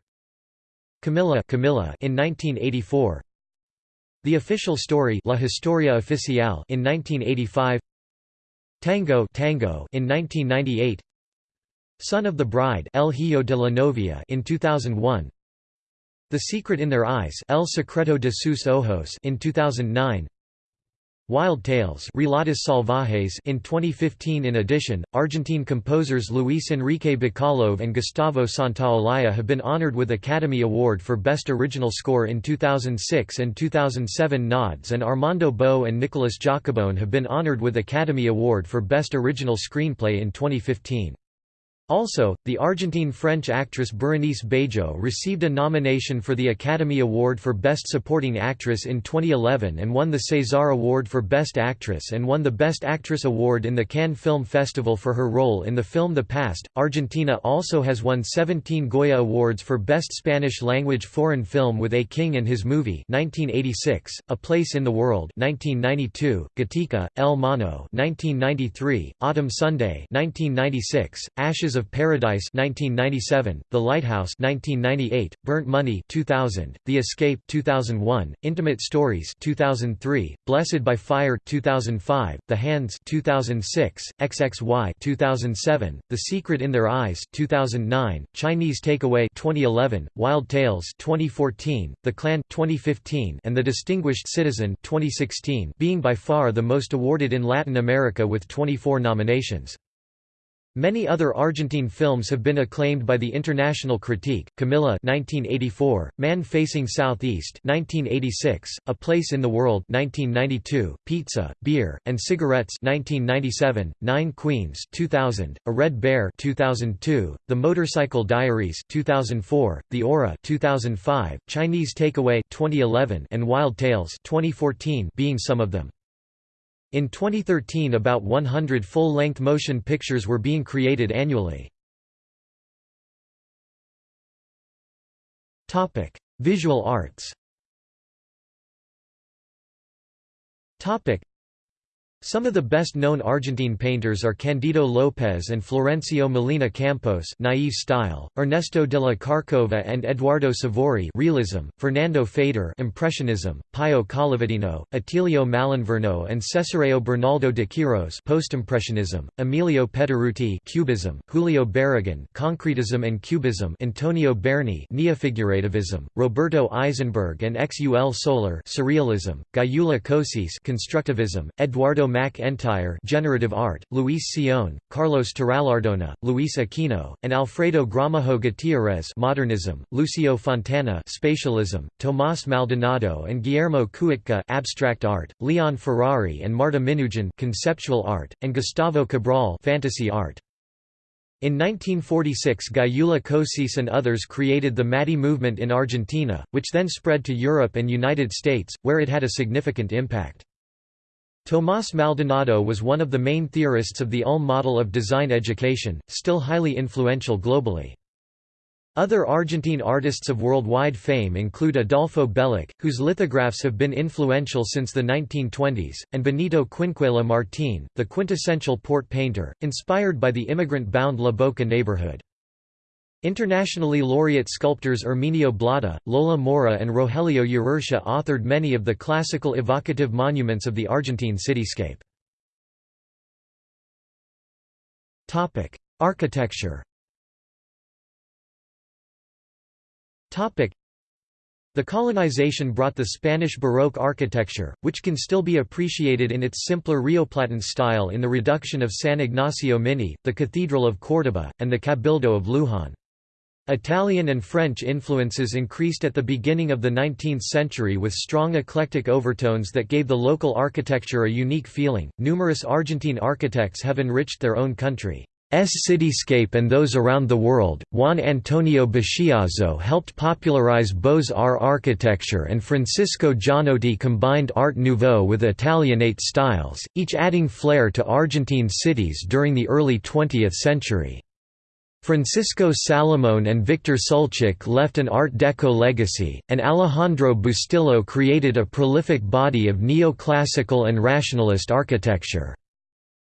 Camila Camila in 1984. The Official Story La Historia Oficial in 1985 Tango Tango in 1998 Son of the Bride El Hijo de la Novia in 2001 The Secret in Their Eyes El Secreto de sus Ojos in 2009 Wild Tales Relatos Salvajes in 2015 In addition, Argentine composers Luis Enrique Bacalov and Gustavo Santaolalla have been honored with Academy Award for Best Original Score in 2006 and 2007 nods and Armando Bo and Nicolas Giacobone have been honored with Academy Award for Best Original Screenplay in 2015. Also, the Argentine-French actress Berenice Bejo received a nomination for the Academy Award for Best Supporting Actress in 2011 and won the César Award for Best Actress and won the Best Actress Award in the Cannes Film Festival for her role in the film The Past. Argentina also has won 17 Goya Awards for Best Spanish-language foreign film with A King and His Movie 1986, A Place in the World 1992, Gatica, El Mono 1993, Autumn Sunday 1996, Ashes of of Paradise 1997, The Lighthouse 1998, Burnt Money 2000, The Escape 2001, Intimate Stories 2003, Blessed by Fire 2005, The Hands 2006, XXY 2007, The Secret in Their Eyes 2009, Chinese Takeaway 2011, Wild Tales 2014, The Clan 2015, and The Distinguished Citizen 2016, being by far the most awarded in Latin America with 24 nominations. Many other Argentine films have been acclaimed by the international critique. Camila 1984, Man Facing Southeast 1986, A Place in the World 1992, Pizza, Beer, and Cigarettes 1997, Nine Queens 2000, A Red Bear 2002, The Motorcycle Diaries 2004, The Aura 2005, Chinese Takeaway 2011, and Wild Tales 2014 being some of them. In 2013 about 100 full-length motion pictures were being created annually. Visual arts Some of the best-known Argentine painters are Candido López and Florencio Molina Campos naive style, Ernesto de la Carcova and Eduardo Sívori realism, Fernando Fader impressionism, Pio Collivadino, Attilio Malinverno and Cesareo Bernaldo de Quiros postimpressionism, Emilio Pettoruti cubism, Julio Barragán concretism and cubism Antonio Berni neofigurativism, Roberto Aizenberg and Xul Solar surrealism, Gyula Kosice constructivism, Eduardo Mac Entyre generative art, Luis Seoane, Carlos Torrallardona, Luis Aquino, and Alfredo Gramajo Gutierrez modernism, Lucio Fontana spatialism, Tomás Maldonado and Guillermo Kuitca abstract art, Leon Ferrari and Marta Minujín conceptual art, and Gustavo Cabral fantasy art. In 1946 Gyula Kosice and others created the MADI movement in Argentina, which then spread to Europe and United States, where it had a significant impact. Tomás Maldonado was one of the main theorists of the Ulm model of design education, still highly influential globally. Other Argentine artists of worldwide fame include Adolfo Bellocq, whose lithographs have been influential since the 1920s, and Benito Quinquela Martín, the quintessential port painter, inspired by the immigrant-bound La Boca neighborhood. Internationally laureate sculptors Erminio Blotta, Lola Mora and Rogelio Urrutia authored many of the classical evocative monuments of the Argentine cityscape. Architecture the colonization brought the Spanish Baroque architecture, which can still be appreciated in its simpler Rioplatan style in the reduction of San Ignacio Mini, the Cathedral of Córdoba, and the Cabildo of Luján. Italian and French influences increased at the beginning of the 19th century with strong eclectic overtones that gave the local architecture a unique feeling. Numerous Argentine architects have enriched their own country's cityscape and those around the world. Juan Antonio Buschiazzo helped popularize Beaux-Arts architecture and Francisco Gianotti combined Art Nouveau with Italianate styles, each adding flair to Argentine cities during the early 20th century. Francisco Salomón and Victor Sulcic left an Art Deco legacy, and Alejandro Bustillo created a prolific body of neoclassical and rationalist architecture.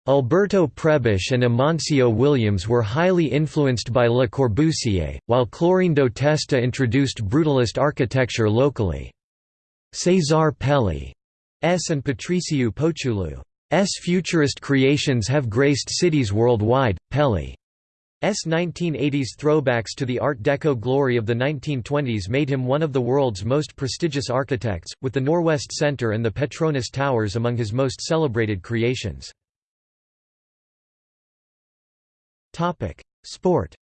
Alberto Prebisch and Amancio Williams were highly influenced by Le Corbusier, while Clorindo Testa introduced brutalist architecture locally. Cesar Pelli's and Patricio Pouchulu's futurist creations have graced cities worldwide. Pelli S 1980s throwbacks to the Art Deco glory of the 1920s made him one of the world's most prestigious architects, with the Norwest Center and the Petronas Towers among his most celebrated creations. Sport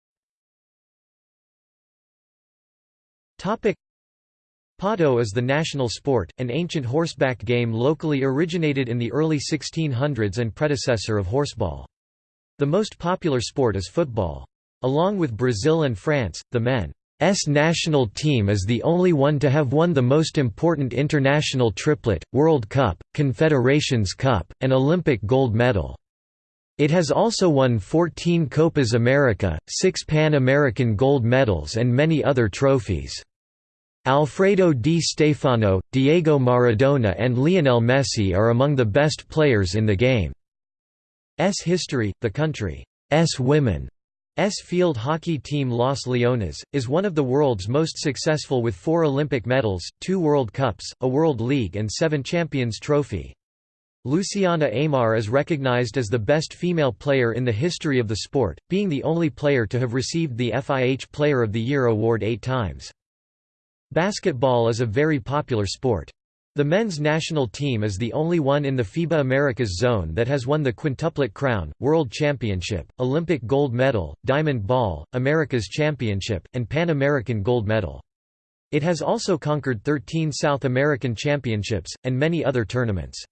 Pato is the national sport, an ancient horseback game locally originated in the early 1600s and predecessor of horseball. The most popular sport is football. Along with Brazil and France, the men's national team is the only one to have won the most important international triplet, World Cup, Confederations Cup, and Olympic gold medal. It has also won 14 Copas America, 6 Pan American gold medals and many other trophies. Alfredo Di Stefano, Diego Maradona and Lionel Messi are among the best players in the game. S history, the country's S field hockey team Los Leones, is one of the world's most successful with four Olympic medals, two World Cups, a World League and seven Champions Trophy. Luciana Aymar is recognized as the best female player in the history of the sport, being the only player to have received the FIH Player of the Year award eight times. Basketball is a very popular sport. The men's national team is the only one in the FIBA Americas zone that has won the quintuplet crown, World Championship, Olympic gold medal, Diamond Ball, America's Championship, and Pan American gold medal. It has also conquered 13 South American championships, and many other tournaments.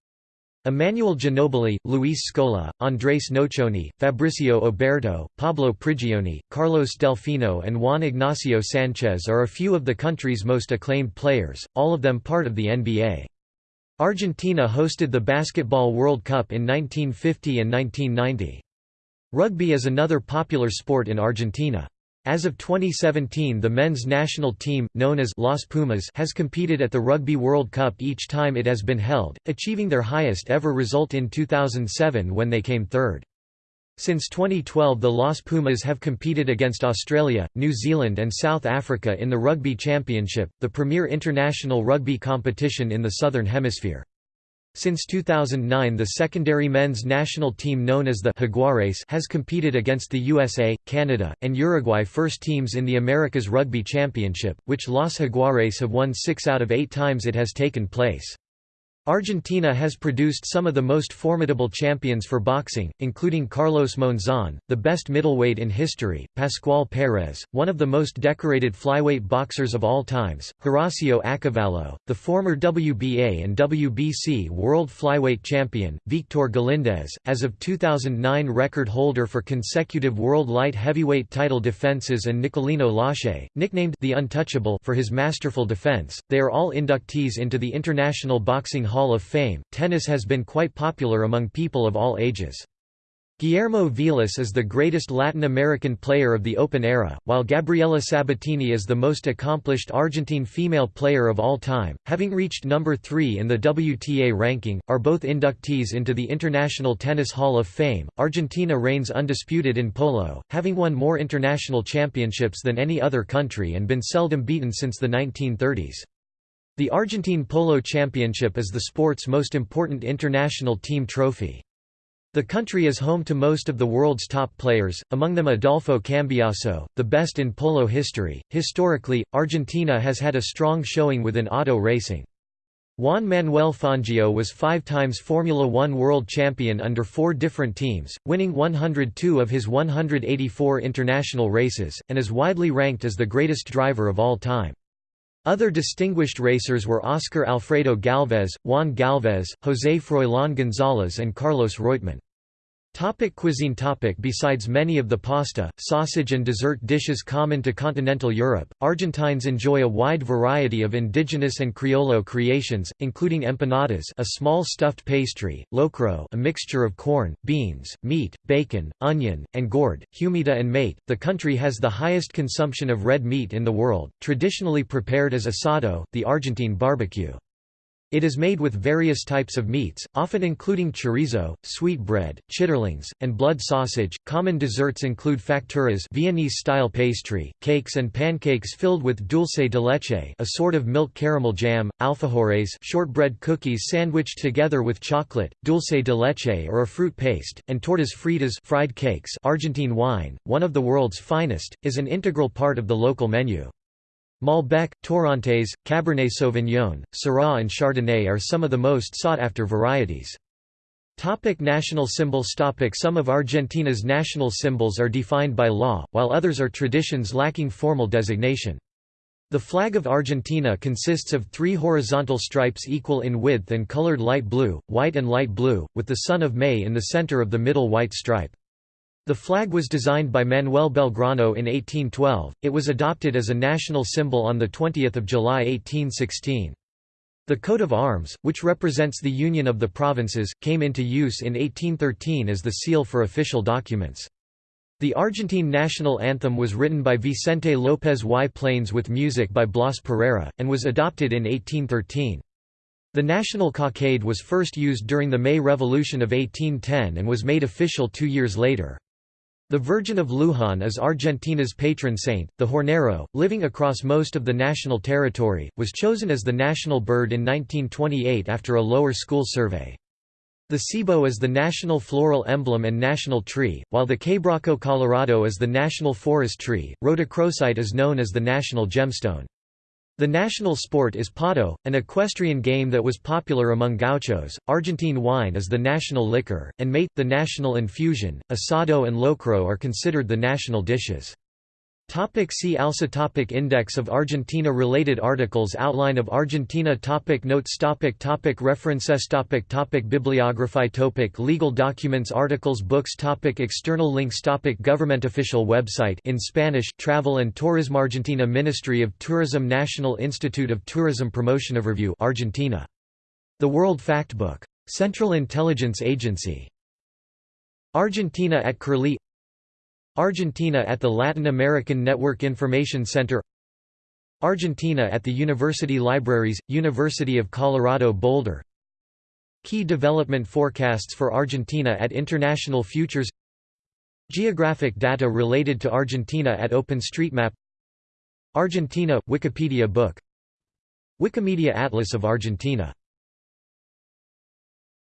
Emmanuel Ginobili, Luis Scola, Andrés Nocioni, Fabricio Oberto, Pablo Prigioni, Carlos Delfino and Juan Ignacio Sanchez are a few of the country's most acclaimed players, all of them part of the NBA. Argentina hosted the Basketball World Cup in 1950 and 1990. Rugby is another popular sport in Argentina. As of 2017 the men's national team, known as Los Pumas has competed at the Rugby World Cup each time it has been held, achieving their highest ever result in 2007 when they came third. Since 2012 the Los Pumas have competed against Australia, New Zealand and South Africa in the Rugby Championship, the premier international rugby competition in the Southern Hemisphere. Since 2009 the secondary men's national team known as the Jaguares has competed against the USA, Canada, and Uruguay first teams in the Americas Rugby Championship, which Los Jaguares have won six out of eight times it has taken place. Argentina has produced some of the most formidable champions for boxing, including Carlos Monzon, the best middleweight in history, Pascual Perez, one of the most decorated flyweight boxers of all times, Horacio Accavallo, the former WBA and WBC world flyweight champion, Victor Galindez, as of 2009 record holder for consecutive world light heavyweight title defenses and Nicolino Locche, nicknamed the Untouchable for his masterful defense. They are all inductees into the International Boxing Hall of Fame. Tennis has been quite popular among people of all ages. Guillermo Vilas is the greatest Latin American player of the Open era, while Gabriela Sabatini is the most accomplished Argentine female player of all time, having reached number 3 in the WTA ranking, are both inductees into the International Tennis Hall of Fame. Argentina reigns undisputed in polo, having won more international championships than any other country and been seldom beaten since the 1930s. The Argentine Polo Championship is the sport's most important international team trophy. The country is home to most of the world's top players, among them Adolfo Cambiaso, the best in polo history. Historically, Argentina has had a strong showing within auto racing. Juan Manuel Fangio was five times Formula One world champion under four different teams, winning 102 of his 184 international races, and is widely ranked as the greatest driver of all time. Other distinguished racers were Oscar Alfredo Galvez, Juan Galvez, José Froilán González and Carlos Reutemann. Topic cuisine topic Besides many of the pasta, sausage and dessert dishes common to continental Europe, Argentines enjoy a wide variety of indigenous and criollo creations, including empanadas a small stuffed pastry, locro a mixture of corn, beans, meat, bacon, onion, and gourd, humita and mate. The country has the highest consumption of red meat in the world, traditionally prepared as asado, the Argentine barbecue. It is made with various types of meats, often including chorizo, sweetbread, chitterlings, and blood sausage. Common desserts include facturas, Viennese-style pastry, cakes and pancakes filled with dulce de leche, a sort of milk caramel jam, alfajores, shortbread cookies sandwiched together with chocolate, dulce de leche or a fruit paste, and tortas fritas, fried cakes. Argentine wine, one of the world's finest, is an integral part of the local menu. Malbec, Torrontés, Cabernet Sauvignon, Syrah and Chardonnay are some of the most sought-after varieties. Topic national symbols Topic Some of Argentina's national symbols are defined by law, while others are traditions lacking formal designation. The flag of Argentina consists of three horizontal stripes equal in width and colored light blue, white and light blue, with the sun of May in the center of the middle white stripe. The flag was designed by Manuel Belgrano in 1812, it was adopted as a national symbol on 20 July 1816. The coat of arms, which represents the union of the provinces, came into use in 1813 as the seal for official documents. The Argentine national anthem was written by Vicente López y Planes with music by Blas Parera, and was adopted in 1813. The national cockade was first used during the May Revolution of 1810 and was made official two years later. The Virgin of Luján is Argentina's patron saint. The hornero, living across most of the national territory, was chosen as the national bird in 1928 after a lower school survey. The ceibo is the national floral emblem and national tree, while the quebracho colorado is the national forest tree. Rhodochrosite is known as the national gemstone. The national sport is pato, an equestrian game that was popular among gauchos. Argentine wine is the national liquor, and mate, the national infusion. Asado and locro are considered the national dishes. Topic see also topic Index of Argentina Related articles Outline of Argentina topic Notes topic topic References topic topic Bibliography topic Legal documents Articles Books topic External links topic Government official website in Spanish Travel and Tourism Argentina Ministry of Tourism National Institute of Tourism Promotion of Review Argentina. The World Factbook. Central Intelligence Agency. Argentina at Curlie Argentina at the Latin American Network Information Center Argentina at the University Libraries, University of Colorado Boulder. Key development forecasts for Argentina at International Futures Geographic data related to Argentina at OpenStreetMap Argentina – Wikipedia book Wikimedia Atlas of Argentina